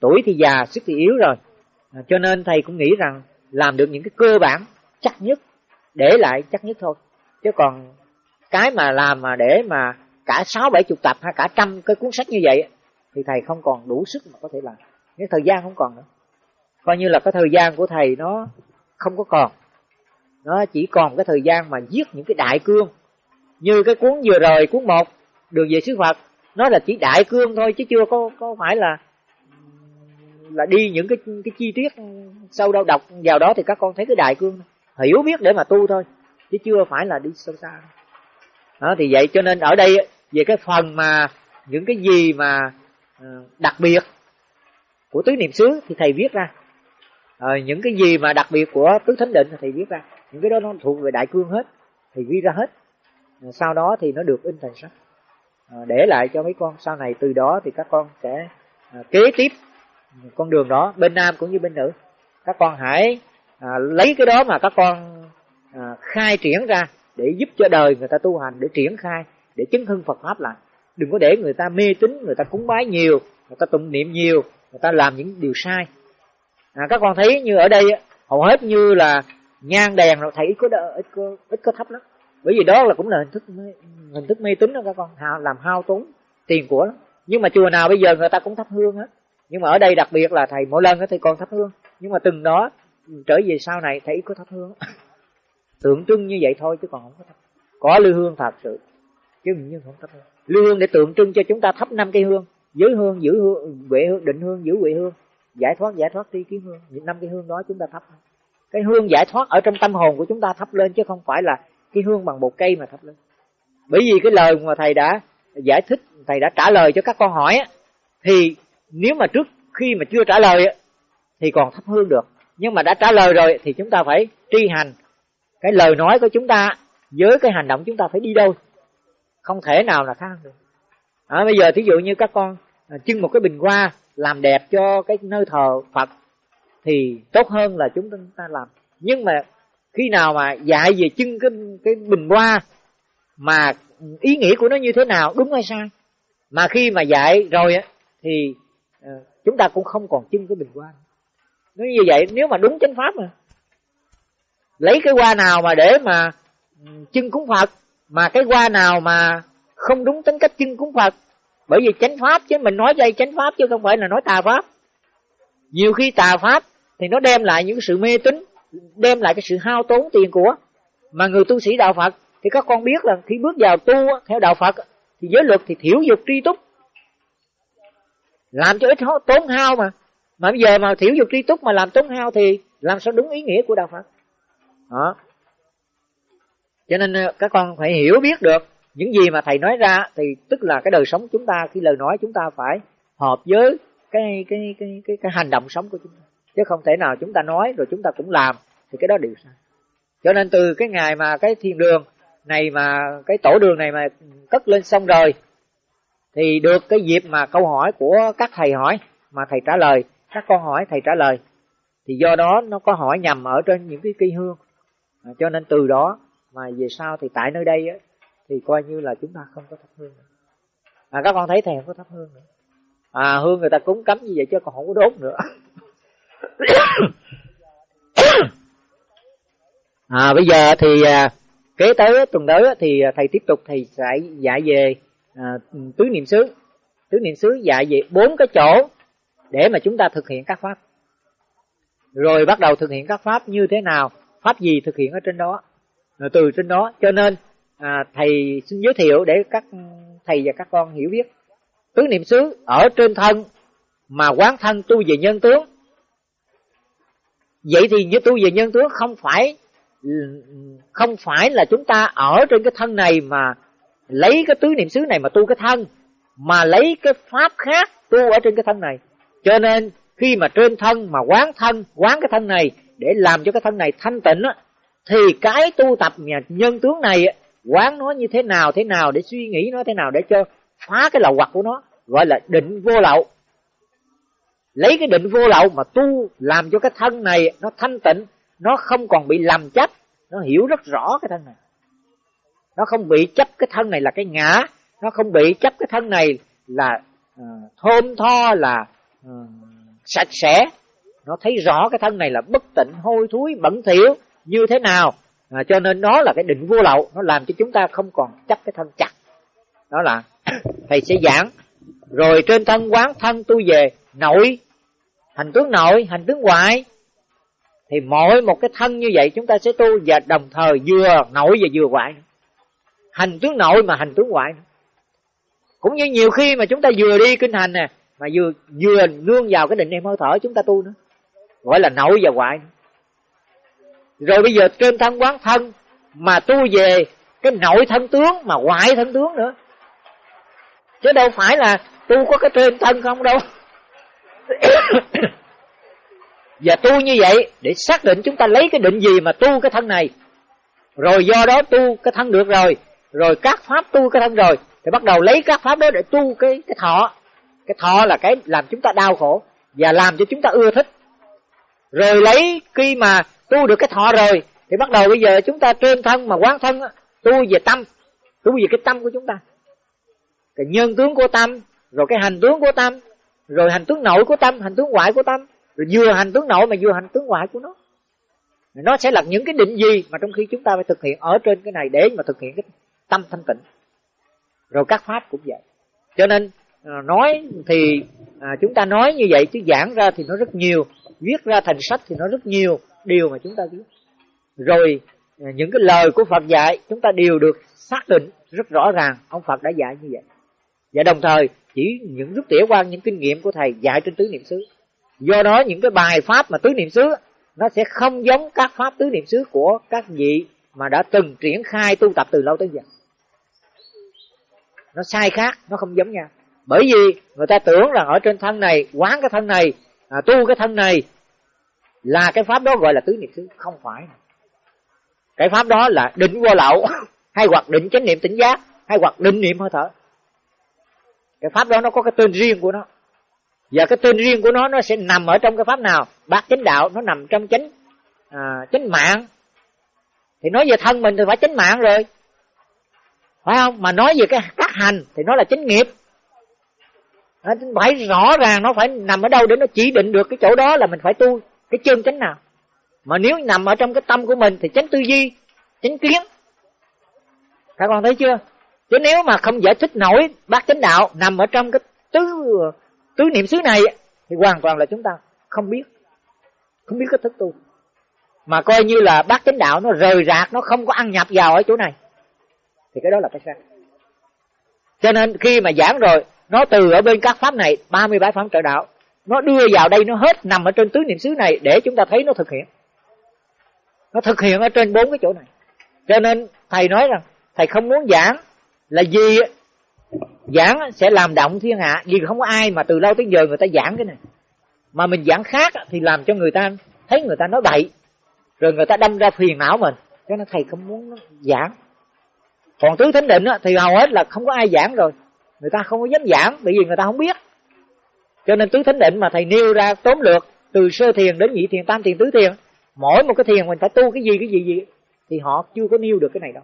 Tuổi thì già sức thì yếu rồi. À, cho nên thầy cũng nghĩ rằng làm được những cái cơ bản chắc nhất để lại chắc nhất thôi. Chứ còn cái mà làm mà để mà cả sáu bảy chục tập hay cả trăm cái cuốn sách như vậy thì thầy không còn đủ sức mà có thể làm. Cái thời gian không còn nữa. Coi như là cái thời gian của thầy nó không có còn. Nó chỉ còn cái thời gian mà viết những cái đại cương. Như cái cuốn vừa rồi cuốn một đường về xứ phật. Nó là chỉ đại cương thôi chứ chưa có có phải là là đi những cái cái chi tiết sâu đâu đọc vào đó thì các con thấy cái đại cương hiểu biết để mà tu thôi chứ chưa phải là đi sâu xa. Đó thì vậy cho nên ở đây về cái phần mà những cái gì mà ờ, đặc biệt của tứ niệm xứ thì thầy viết ra. À, những cái gì mà đặc biệt của tứ thánh định thì thầy viết ra. Những cái đó nó thuộc về đại cương hết thì ghi ra hết. Ờ, sau đó thì nó được in thành sách. Ờ, để lại cho mấy con sau này từ đó thì các con sẽ ờ, kế tiếp con đường đó bên nam cũng như bên nữ. Các con hãy à, lấy cái đó mà các con à, khai triển ra để giúp cho đời người ta tu hành để triển khai để chứng hưng Phật pháp lại. Đừng có để người ta mê tín người ta cúng bái nhiều người ta tụng niệm nhiều người ta làm những điều sai. À, các con thấy như ở đây hầu hết như là nhang đèn rồi thầy ít có đỡ, ít có ít có thấp lắm bởi vì đó là cũng là hình thức hình thức mê tín đó các con. Làm hao tốn tiền của lắm nhưng mà chùa nào bây giờ người ta cũng thắp hương hết nhưng mà ở đây đặc biệt là thầy, mỗi lần thì còn thắp hương. Nhưng mà từng đó, trở về sau này thầy có thắp hương *laughs* tượng trưng như vậy thôi chứ còn không có thắp. Có lư hương thật sự. Chứ nhưng không thắp hương. Lư hương để tượng trưng cho chúng ta thắp năm cây hương. Giới hương, giữ hương huệ hương, định hương, giữ huệ hương. Giải thoát giải thoát tri kiến hương. Những năm cái hương đó chúng ta thắp. Cái hương giải thoát ở trong tâm hồn của chúng ta thắp lên chứ không phải là cái hương bằng một cây mà thắp lên. Bởi vì cái lời mà thầy đã giải thích thầy đã trả lời cho các con hỏi thì nếu mà trước khi mà chưa trả lời thì còn thắp hương được. Nhưng mà đã trả lời rồi thì chúng ta phải tri hành. Cái lời nói của chúng ta với cái hành động chúng ta phải đi đâu không thể nào là khác được. À, bây giờ thí dụ như các con à, trưng một cái bình hoa làm đẹp cho cái nơi thờ phật thì tốt hơn là chúng ta làm. Nhưng mà khi nào mà dạy về chân cái cái bình hoa, mà ý nghĩa của nó như thế nào, đúng hay sai? Mà khi mà dạy rồi á, thì ờ, chúng ta cũng không còn chân cái bình hoa. Nó như vậy, nếu mà đúng chánh pháp mà. Lấy cái hoa nào mà để mà ừ, chân cúng phật, mà cái hoa nào mà không đúng tính cách chân cúng phật. Bởi vì chánh pháp chứ, mình nói đây chánh pháp chứ không phải là nói tà pháp. Nhiều khi tà pháp thì nó đem lại những sự mê tín đem lại cái sự hao tốn tiền của mà người tu sĩ đạo phật. Thì các con biết là khi bước vào tu theo đạo phật thì giới luật thì thiểu dục tri túc. Làm cho ít tốn hao mà. Mà bây giờ mà thiểu dục tri túc mà làm tốn hao thì làm sao đúng ý nghĩa của đạo phật? Đó. Cho nên ờ, các con phải hiểu biết được những gì mà thầy nói ra thì tức là cái đời sống chúng ta khi lời nói chúng ta phải hợp với cái cái cái cái, cái hành động sống của chúng ta. Chứ không thể nào chúng ta nói rồi chúng ta cũng làm thì cái đó đều sai. Cho nên từ cái ngày mà cái thiền đường này mà cái tổ đường này mà cất lên xong rồi thì được cái dịp mà câu hỏi của các thầy hỏi mà thầy trả lời các con hỏi thầy trả lời thì do đó nó có hỏi nhầm ở trên những cái cây hương. À, cho nên từ đó mà về sau thì tại nơi đây á, thì coi như là chúng ta không có thắp hương nữa. à các con thấy thầy không có thắp hương nữa. À hương người ta cúng cấm như vậy chứ còn không có đốt nữa. *coughs* à bây giờ thì à, kế tới tuần tới thì à, thầy tiếp tục thầy sẽ dạy về à, tứ niệm xứ. Tứ niệm xứ dạy về bốn cái chỗ để mà chúng ta thực hiện các pháp. Rồi bắt đầu thực hiện các pháp như thế nào pháp gì thực hiện ở trên đó. Rồi từ trên đó cho nên à, thầy xin giới thiệu để các thầy và các con hiểu biết. Tứ niệm xứ ở trên thân mà quán thân tu về nhân tướng. Vậy thì như tu về nhân tướng không phải không phải là chúng ta ở trên cái thân này mà lấy cái tứ niệm xứ này mà tu cái thân, mà lấy cái pháp khác tu ở trên cái thân này. Cho nên khi mà trên thân mà quán thân, quán cái thân này để làm cho cái thân này thanh tịnh á, thì cái tu tập nhà nhân tướng này quán nó như thế nào thế nào, để suy nghĩ nó thế nào để cho phá cái lậu hoặc của nó, gọi là định vô lậu. Lấy cái định vô lậu mà tu làm cho cái thân này nó thanh tịnh nó không còn bị làm chấp. Nó hiểu rất rõ cái thân này. Nó không bị chấp cái thân này là cái ngã. Nó không bị chấp cái thân này là uh, thơm tho là uh, sạch sẽ. Nó thấy rõ cái thân này là bất tịnh hôi thối bẩn thỉu như thế nào. À, cho nên nó là cái định vô lậu. Nó làm cho chúng ta không còn chấp cái thân chặt. Đó là *coughs* thầy sẽ giảng. Rồi trên thân quán thân tu về nội. Hành tướng nội hành tướng ngoại thì mỗi một cái thân như vậy chúng ta sẽ tu và đồng thời vừa nội và vừa ngoại hành tướng nội mà hành tướng ngoại cũng như nhiều khi mà chúng ta vừa đi kinh hành nè, mà vừa vừa nương vào cái định niệm hơi thở chúng ta tu nữa. Gọi là nội và ngoại rồi bây giờ trên thân quán thân mà tu về cái nội thân tướng mà ngoại thân tướng nữa. Chứ đâu phải là tu có cái trên thân không đâu. *coughs* và tu như vậy để xác định chúng ta lấy cái định gì mà tu cái thân này. Rồi do đó tu cái thân được rồi rồi các pháp tu cái thân rồi, thì bắt đầu lấy các pháp đó để tu cái cái thọ. Cái thọ là cái làm chúng ta đau khổ và làm cho chúng ta ưa thích. Rồi lấy khi mà tu được cái thọ rồi, thì bắt đầu bây giờ chúng ta trên thân mà quán thân tu về tâm, tu về cái tâm của chúng ta. Cái nhân tướng của tâm, rồi cái hành tướng của tâm, rồi hành tướng nội của tâm, hành tướng ngoại của tâm rồi vừa hành tướng nội mà vừa hành tướng ngoại của nó. Nó sẽ là những cái định gì mà trong khi chúng ta phải thực hiện ở trên cái này để mà thực hiện cái tâm thanh tịnh. Rồi các pháp cũng vậy. Cho nên à, nói thì à, chúng ta nói như vậy chứ giảng ra thì nó rất nhiều viết ra thành sách thì nó rất nhiều điều mà chúng ta biết rồi à, những cái lời của Phật dạy chúng ta đều được xác định rất rõ ràng ông Phật đã dạy như vậy. Và đồng thời chỉ những rút tỉa qua những kinh nghiệm của thầy dạy trên tứ niệm xứ do đó những cái bài pháp mà tứ niệm xứ nó sẽ không giống các pháp tứ niệm xứ của các vị mà đã từng triển khai tu tập từ lâu tới giờ. Nó sai khác nó không giống nhau. Bởi vì người ta tưởng rằng ở trên thân này quán cái thân này à, tu cái thân này là cái pháp đó gọi là tứ niệm xứ. Không phải. Cái pháp đó là định vô lậu *laughs* hay hoặc định chánh niệm tỉnh giác hay hoặc định niệm hơi thở. Cái pháp đó nó có cái tên riêng của nó và cái tên riêng của nó nó sẽ nằm ở trong cái pháp nào? Bát chánh đạo nó nằm trong chánh à, chánh mạng. Thì nói về thân mình thì phải chánh mạng rồi. Phải không? Mà nói về cái các hành thì nó là chánh nghiệp. Phải rõ ràng nó phải nằm ở đâu để nó chỉ định được cái chỗ đó là mình phải tu cái chân chánh nào. Mà nếu nằm ở trong cái tâm của mình thì chánh tư duy chánh kiến. Các con thấy chưa? Chứ nếu mà không giải thích nổi bác chánh đạo nằm ở trong cái tứ tứ niệm xứ này thì hoàn toàn là chúng ta không biết không biết cái thức tu. Mà coi như là bác chánh đạo nó rời rạc, nó không có ăn nhập vào ở chỗ này, thì cái đó là cái sai. Cho nên khi mà giảng rồi, nó từ ở bên các pháp này 37 pháp trợ đạo, nó đưa vào đây, nó hết nằm ở trên tứ niệm xứ này để chúng ta thấy nó thực hiện. Nó thực hiện ở trên bốn cái chỗ này. Cho nên thầy nói rằng, thầy không muốn giảng là gì giảng sẽ làm động thiên hạ, vì không có ai mà từ lâu tới giờ người ta giảng cái này. Mà mình giảng khác thì làm cho người ta thấy người ta nói bậy. Rồi người ta đâm ra phiền não mình. Cho nên thầy không muốn giảng. Còn tứ thánh định thì hầu hết là không có ai giảng rồi. Người ta không có dám giảng, bởi vì người ta không biết. Cho nên tứ thánh định mà thầy nêu ra tóm lược từ sơ thiền đến nhị thiền, tam thiền, tứ thiền, mỗi một cái thiền mình phải tu cái gì cái gì gì, thì họ chưa có nêu được cái này đâu.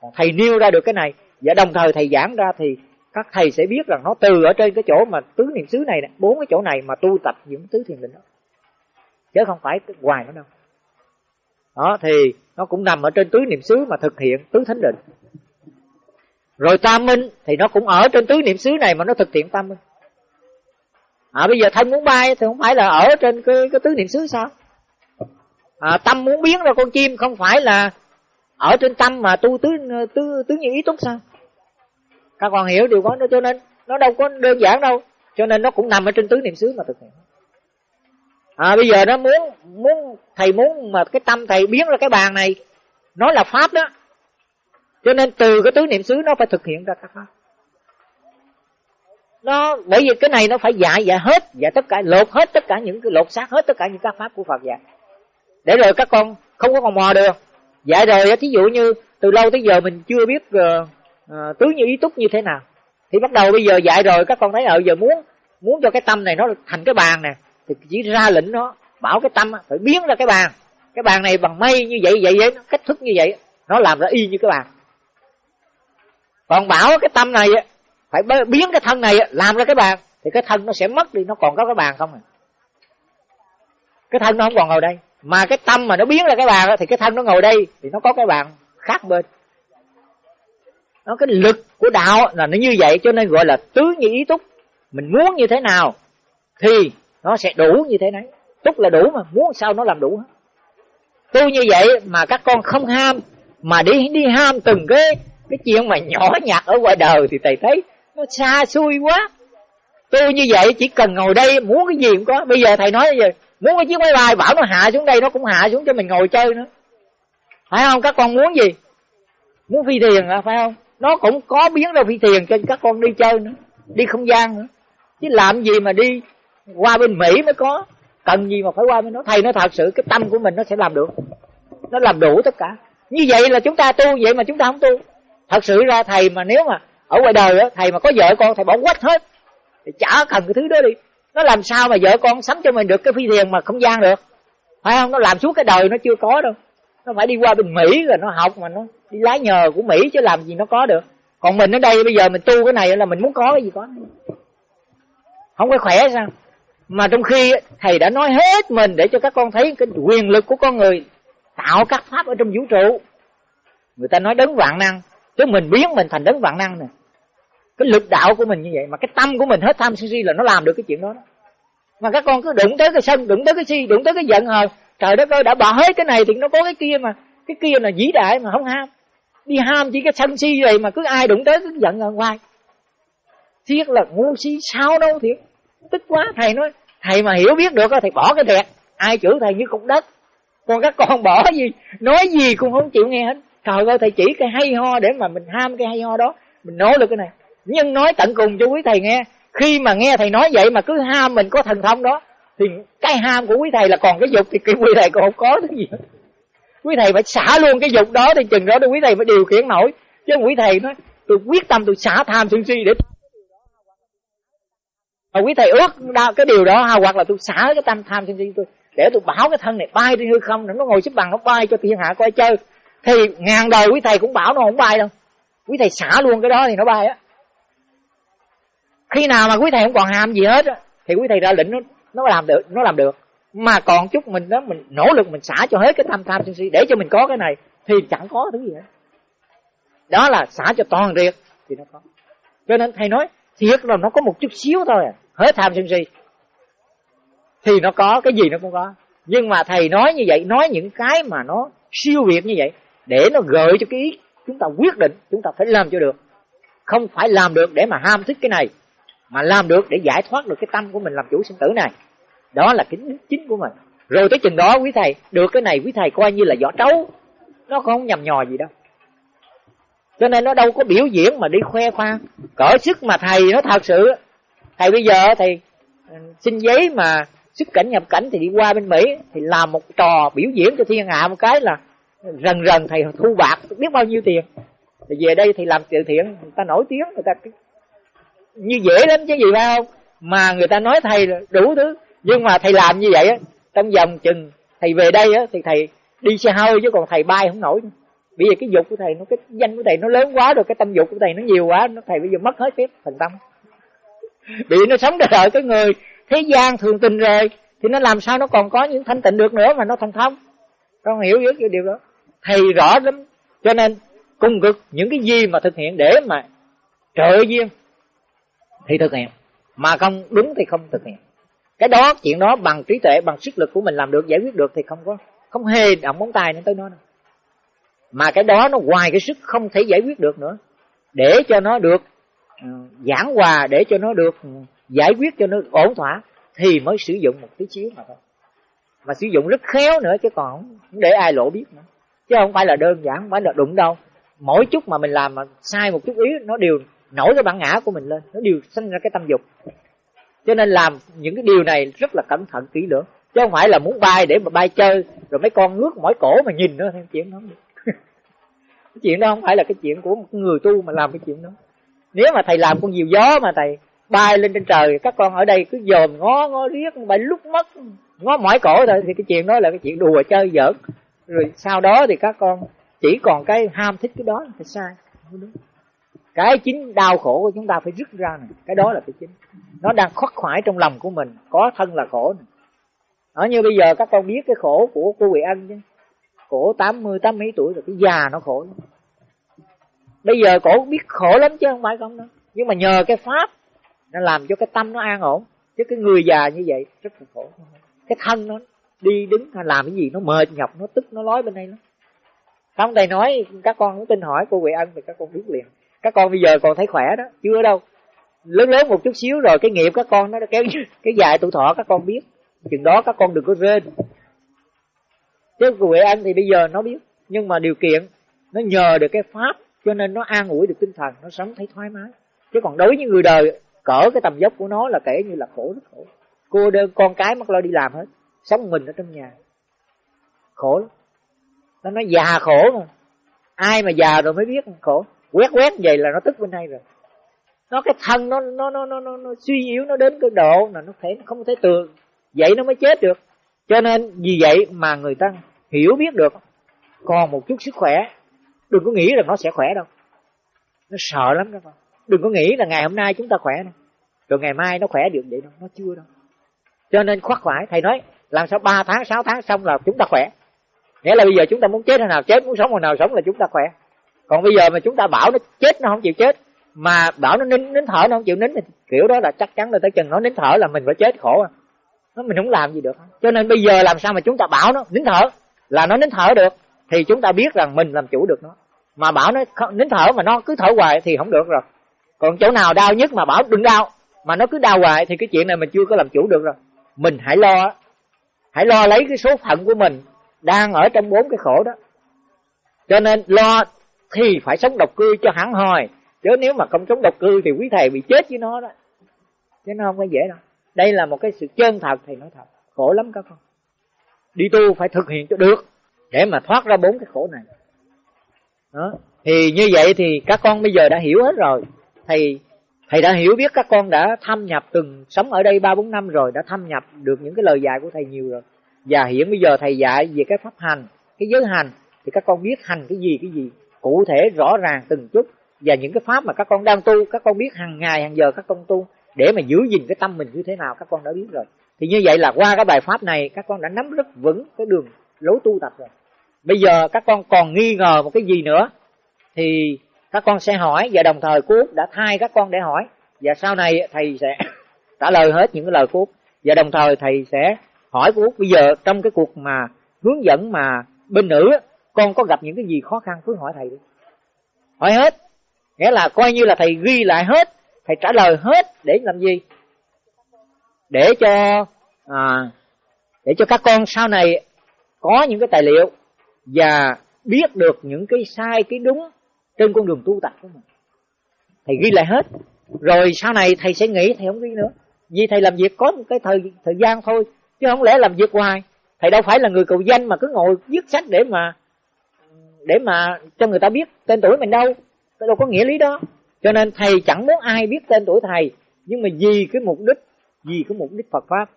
Còn thầy nêu ra được cái này và đồng thời thầy giảng ra thì các thầy sẽ biết rằng nó từ ở trên cái chỗ mà tứ niệm xứ này nè bốn cái chỗ này mà tu tập những tứ thiền định đó. Chứ không phải hoài nó đâu. Đó thì nó cũng nằm ở trên tứ niệm xứ mà thực hiện tứ thánh định. Rồi tam minh thì nó cũng ở trên tứ niệm xứ này mà nó thực hiện tam minh. À bây giờ thân muốn bay thì không phải là ở trên cái, cái tứ niệm xứ sao? À, tâm muốn biến ra con chim không phải là ở trên tâm mà tu tứ tứ tứ như ý túc sao? Các con hiểu điều đó cho nên nó đâu có đơn giản đâu. Cho nên nó cũng nằm ở trên tứ niệm xứ mà thực hiện. À bây giờ nó muốn muốn thầy muốn mà cái tâm thầy biến ra cái bàn này nó là pháp đó. Cho nên từ cái tứ niệm xứ nó phải thực hiện ra các pháp. Nó bởi vì cái này nó phải dạy dạy hết dạy tất cả lột hết tất cả những cái lột xác hết tất cả những các pháp của Phật dạy. Để rồi các con không có còn mò được. Dạy rồi thí dụ như từ lâu tới giờ mình chưa biết uh, Ờ, tứ như ý túc như thế nào? Thì bắt đầu bây giờ dạy rồi, các con thấy ở giờ muốn muốn cho cái tâm này nó thành cái bàn nè, thì chỉ ra lệnh nó, bảo cái tâm phải biến ra cái bàn. Cái bàn này bằng mây như vậy vậy vậy, nó cách thức như vậy nó làm ra y như cái bàn. Còn bảo cái tâm này phải biến cái thân này làm ra cái bàn, thì cái thân nó sẽ mất đi, nó còn có cái bàn không à? Cái thân nó không còn ngồi đây, mà cái tâm mà nó biến ra cái bàn thì cái thân nó ngồi đây, thì nó có cái bàn khác bên nó cái lực của đạo là nó như vậy, cho nên gọi là tứ như ý túc. Mình muốn như thế nào thì nó sẽ đủ như thế này túc là đủ mà, muốn sao nó làm đủ hết. Tu như vậy mà các con không ham, mà đi đi ham từng cái cái chuyện mà nhỏ nhặt ở ngoài đời thì thầy thấy nó xa xui quá. Tu như vậy chỉ cần ngồi đây muốn cái gì cũng có. Bây giờ thầy nói giờ, muốn cái chiếc máy bay bảo nó hạ xuống đây, nó cũng hạ xuống cho mình ngồi chơi nữa. Phải không? Các con muốn gì? Muốn phi thuyền à phải không? Nó cũng có biến ra phi thuyền cho các con đi chơi nữa, đi không gian nữa. Chứ làm gì mà đi qua bên mỹ mới có. Cần gì mà phải qua bên đó. Thầy nó thật sự, cái tâm của mình nó sẽ làm được. Nó làm đủ tất cả. Như vậy là chúng ta tu, vậy mà chúng ta không tu. Thật sự ra thầy mà nếu mà ở ngoài đời á, thầy mà có vợ con, thầy bỏ quách hết. Thì chả cần cái thứ đó đi. Nó làm sao mà vợ con sắm cho mình được cái phi thuyền mà không gian được? Phải không? Nó làm suốt cái đời nó chưa có đâu. Nó phải đi qua bên mỹ rồi nó học mà nó đi lái nhờ của mỹ chứ làm gì nó có được. Còn mình ở đây bây giờ mình tu cái này là mình muốn có cái gì có. Không có khỏe sao? Mà trong khi thầy đã nói hết mình để cho các con thấy cái quyền lực của con người tạo các pháp ở trong vũ trụ. Người ta nói đấng vạn năng chứ mình biến mình thành đấng vạn năng nè. Cái lực đạo của mình như vậy mà cái tâm của mình hết tham sân si là nó làm được cái chuyện đó, đó. mà các con cứ đụng tới cái sân đụng tới cái si đụng tới cái giận hờn. Trời đất ơi đã bỏ hết cái này thì nó có cái kia mà. Cái kia là vĩ đại mà không ham đi ham chỉ cái sân si vậy mà cứ ai đụng tới cứ giận ở ngoài. Thiết là ngu si, sao đâu thiệt. Tức quá, thầy nói, thầy mà hiểu biết được thì bỏ cái đẹp ai chửi thầy như cục đất. Còn các con bỏ gì, nói gì cũng không chịu nghe hết. Trời ơi, thầy chỉ cái hay ho để mà mình ham cái hay ho đó. Mình nói được cái này. Nhưng nói tận cùng cho quý thầy nghe. Khi mà nghe thầy nói vậy mà cứ ham mình có thần thông đó, thì cái ham của quý thầy là còn cái dục thì cái quý thầy còn không có cái gì hết quý thầy phải xả luôn cái dục đó thì chừng đó thì quý thầy phải điều khiển nổi. Chứ quý thầy nói, tôi quyết tâm tôi xả tham sân si để mà quý thầy ước cái điều đó, ha, hoặc là tôi xả cái tâm tham sân si tôi để tôi bảo cái thân này bay đi hư không nó ngồi xếp bằng nó bay cho thiên hạ coi chơi. Thì ngàn đời quý thầy cũng bảo nó không bay đâu. Quý thầy xả luôn cái đó thì nó bay á. Khi nào mà quý thầy không còn ham gì hết thì quý thầy ra lệnh nó nó làm được, nó làm được mà còn chút mình đó, mình nỗ lực mình xả cho hết cái tham tham sân si để cho mình có cái này, thì chẳng có thứ gì hết. Đó là xả cho toàn riệt thì nó có. Cho nên thầy nói, thiệt là nó có một chút xíu thôi à hết tham sân si. Thì nó có, cái gì nó cũng có. Nhưng mà thầy nói như vậy, nói những cái mà nó siêu việt như vậy, để nó gợi cho cái ý chúng ta quyết định, chúng ta phải làm cho được. Không phải làm được để mà ham thích cái này, mà làm được để giải thoát được cái tâm của mình làm chủ sinh tử này đó là kính đức chính của mình. Rồi tới chừng đó, quý thầy, được cái này, quý thầy coi như là vỏ trấu. Nó không nhầm nhò gì đâu. Cho nên nó đâu có biểu diễn mà đi khoe khoang. Cỡ sức mà thầy, nó thật sự. Thầy bây giờ thầy ừ, xin giấy mà xuất cảnh nhập cảnh thì đi qua bên mỹ, thì làm một trò biểu diễn cho thiên hạ một cái là rần rần thầy thu bạc, biết bao nhiêu tiền. Thì về đây thì làm từ thiện, người ta nổi tiếng, người ta như dễ lắm chứ gì phải không? Mà người ta nói thầy đủ thứ nhưng mà thầy làm như vậy á, trong vòng chừng thầy về đây á, thì thầy đi xe hơi chứ còn thầy bay không nổi bây giờ cái dục của thầy nó, cái danh của thầy nó lớn quá rồi, cái tâm dục của thầy nó nhiều quá, nó thầy bây giờ mất hết phép thần tâm. Bị nó sống đời cái người thế gian thường tình rồi, thì nó làm sao nó còn có những thanh tịnh được nữa mà nó thành thông. Con hiểu biết cái điều đó. Thầy rõ lắm. Cho nên cung cực những cái gì mà thực hiện để mà trợ duyên thì thực hiện. Mà không đúng thì không thực hiện cái đó, chuyện đó bằng trí tuệ, bằng sức lực của mình làm được, giải quyết được thì không có, không hề động móng tay đến tới nó đâu. Mà cái đó nó ngoài cái sức không thể giải quyết được nữa. Để cho nó được ờ, giảng hòa, để cho nó được ừ, giải quyết, cho nó ổn thỏa, thì mới sử dụng một tí xíu mà thôi. Mà sử dụng rất khéo nữa, chứ còn không để ai lộ biết nữa. Chứ không phải là đơn giản, không phải là đụng đâu. Mỗi chút mà mình làm mà sai một chút ý, nó đều nổi cái bản ngã của mình lên, nó đều sinh ra cái tâm dục cho nên làm những cái điều này rất là cẩn thận kỹ lưỡng. Chứ không phải là muốn bay để mà bay chơi, rồi mấy con nước mỏi cổ mà nhìn nữa thêm chuyện đó *laughs* cái chuyện đó không phải là cái chuyện của một người tu mà làm cái chuyện đó. Nếu mà thầy làm con diều gió mà thầy bay lên trên trời, các con ở đây cứ dòm ngó ngó riết bay lúc mất ngó mỏi cổ thôi, thì cái chuyện đó là cái chuyện đùa chơi giỡn. Rồi sau đó thì các con chỉ còn cái ham thích cái đó thì sai. Không đúng cái chính đau khổ của chúng ta phải rứt ra này. Cái đó là cái chính. Nó đang khoác khoải trong lòng của mình. Có thân là khổ này. ở như bây giờ các con biết cái khổ của cô Quỳ Ân chứ. Cổ tám mươi, tám mấy tuổi rồi, cái già nó khổ bây giờ cổ biết khổ lắm chứ, không phải không đâu. Nhưng mà nhờ cái pháp, nó làm cho cái tâm nó an ổn. Chứ cái người già như vậy rất là khổ. Cái thân nó đi đứng hay làm cái gì, nó mệt nhọc, nó tức, nó lói bên đây lắm. Không, thầy nói, các con cũng tin hỏi cô Quỳ Ân thì các con biết liền các con bây giờ còn thấy khỏe đó, chưa đâu. Lớn lớn một chút xíu rồi cái nghiệp các con nó kéo *laughs* cái dài tuổi thọ các con biết. Chừng đó các con đừng có rên. Chứ cô Huệ thì bây giờ nó biết, nhưng mà điều kiện nó nhờ được cái pháp, cho nên nó an ủi được tinh thần, nó sống thấy thoải mái. Chứ còn đối với người đời cỡ cái tầm dốc của nó là kể như là khổ rất khổ. Cô đơn, con cái mất lo đi làm hết, sống mình ở trong nhà. Khổ lắm. Nó nói già khổ mà. Ai mà già rồi mới biết khổ quét quét vậy là nó tức bên đây rồi. Nó cái thân nó nó nó nó nó, nó suy yếu nó đến cái độ là nó thể nó không thể tường vậy nó mới chết được. Cho nên vì vậy mà người ta hiểu biết được. Còn một chút sức khỏe đừng có nghĩ là nó sẽ khỏe đâu. Nó sợ lắm các con. Đừng có nghĩ là ngày hôm nay chúng ta khỏe đâu rồi ngày mai nó khỏe được vậy đâu nó chưa đâu. Cho nên khoác phải thầy nói làm sao 3 tháng 6 tháng xong là chúng ta khỏe. Nghĩa là bây giờ chúng ta muốn chết hồi nào chết muốn sống hồi nào sống là chúng ta khỏe còn bây giờ mà chúng ta bảo nó chết, nó không chịu chết, mà bảo nó nín nín thở nó không chịu nín thì kiểu đó là chắc chắn là tới chừng nó nín thở là mình phải chết khổ à. Nó mình không làm gì được. Cho nên bây giờ làm sao mà chúng ta bảo nó nín thở, là nó nín thở được, thì chúng ta biết rằng mình làm chủ được nó. Mà bảo nó nín thở mà nó cứ thở hoài thì không được rồi. Còn chỗ nào đau nhất mà bảo đừng đau, mà nó cứ đau hoài thì cái chuyện này mình chưa có làm chủ được rồi. Mình hãy lo hãy lo lấy cái số phận của mình đang ở trong bốn cái khổ đó. Cho nên lo thì phải sống độc cư cho hẳn hoi. Chứ nếu mà không sống độc cư thì quý thầy bị chết với nó đó. Chứ nó không có dễ đâu. Đây là một cái sự chân thật, thầy nói thật. Khổ lắm các con. Đi tu phải thực hiện cho được, để mà thoát ra bốn cái khổ này. Đó. Thì như vậy thì các con bây giờ đã hiểu hết rồi. Thầy thầy đã hiểu biết các con đã thâm nhập từng sống ở đây ba bốn năm rồi, đã thâm nhập được những cái lời dạy của thầy nhiều rồi. Và hiện bây giờ thầy dạy về cái pháp hành, cái giới hành, thì các con biết hành cái gì cái gì cụ thể rõ ràng từng chút. Và những cái pháp mà các con đang tu, các con biết hàng ngày, hàng giờ các con tu, để mà giữ gìn cái tâm mình như thế nào, các con đã biết rồi. Thì như vậy là qua cái bài pháp này, các con đã nắm rất vững cái đường lối tu tập rồi. Bây giờ các con còn nghi ngờ một cái gì nữa, thì các con sẽ hỏi, và đồng thời cô đã thay các con để hỏi. Và sau này thầy sẽ *coughs* trả lời hết những cái lời của và đồng thời thầy sẽ hỏi của bây giờ trong cái cuộc mà hướng dẫn mà bên nữ con có gặp những cái gì khó khăn cứ hỏi thầy đi. Hỏi hết. Nghĩa là coi như là thầy ghi lại hết thầy trả lời hết để làm gì? Để cho à, để cho các con sau này có những cái tài liệu và biết được những cái sai cái đúng trên con đường tu tập của mình. Thầy ghi lại hết. Rồi sau này thầy sẽ nghĩ thầy không ghi nữa. Vì thầy làm việc có một cái thời thời gian thôi chứ không lẽ làm việc hoài? Thầy đâu phải là người cầu danh mà cứ ngồi viết sách để mà để mà cho người ta biết tên tuổi mình đâu. Đâu có nghĩa lý đó. Cho nên thầy chẳng muốn ai biết tên tuổi thầy, nhưng mà vì cái mục đích, vì cái mục đích Phật pháp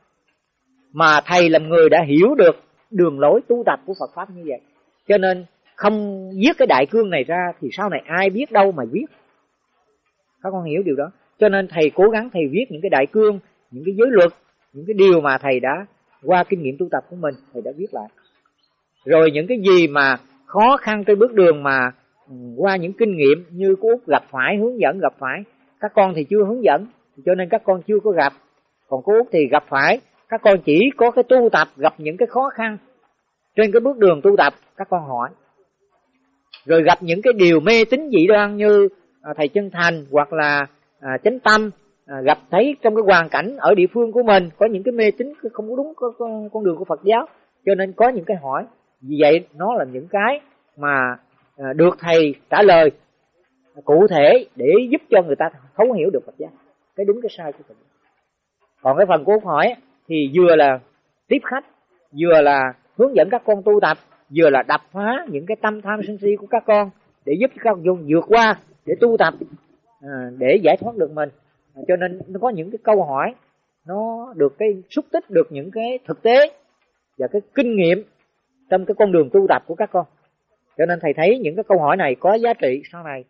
mà thầy làm người đã hiểu được đường lối tu tập của Phật pháp như vậy. Cho nên không viết cái đại cương này ra thì sau này ai biết đâu mà viết. Các con hiểu điều đó. Cho nên thầy cố gắng thầy viết những cái đại cương, những cái giới luật, những cái điều mà thầy đã qua kinh nghiệm tu tập của mình, thầy đã viết lại. Rồi những cái gì mà khó khăn trên bước đường mà ừ, qua những kinh nghiệm như cô út gặp phải hướng dẫn gặp phải. Các con thì chưa hướng dẫn cho nên các con chưa có gặp. Còn cô út thì gặp phải các con chỉ có cái tu tập gặp những cái khó khăn. Trên cái bước đường tu tập các con hỏi. Rồi gặp những cái điều mê tín dị đoan như à, thầy chân thành hoặc là à, chánh tâm à, gặp thấy trong cái hoàn cảnh ở địa phương của mình có những cái mê tín không có đúng con, con đường của Phật giáo. Cho nên có những cái hỏi vì vậy, nó là những cái mà à, được thầy trả lời cụ thể để giúp cho người ta thấu hiểu được Phật giáo. Cái đúng, cái sai của Phật giáo. Còn cái phần của hỏi thì vừa là tiếp khách, vừa là hướng dẫn các con tu tập, vừa là đập phá những cái tâm tham sân si của các con để giúp các con vượt qua để tu tập à, để giải thoát được mình. À, cho nên nó có những cái câu hỏi, nó được cái xúc tích được những cái thực tế và cái kinh nghiệm trong cái con đường tu tập của các con. Cho nên thầy thấy những cái câu hỏi này có giá trị sau này.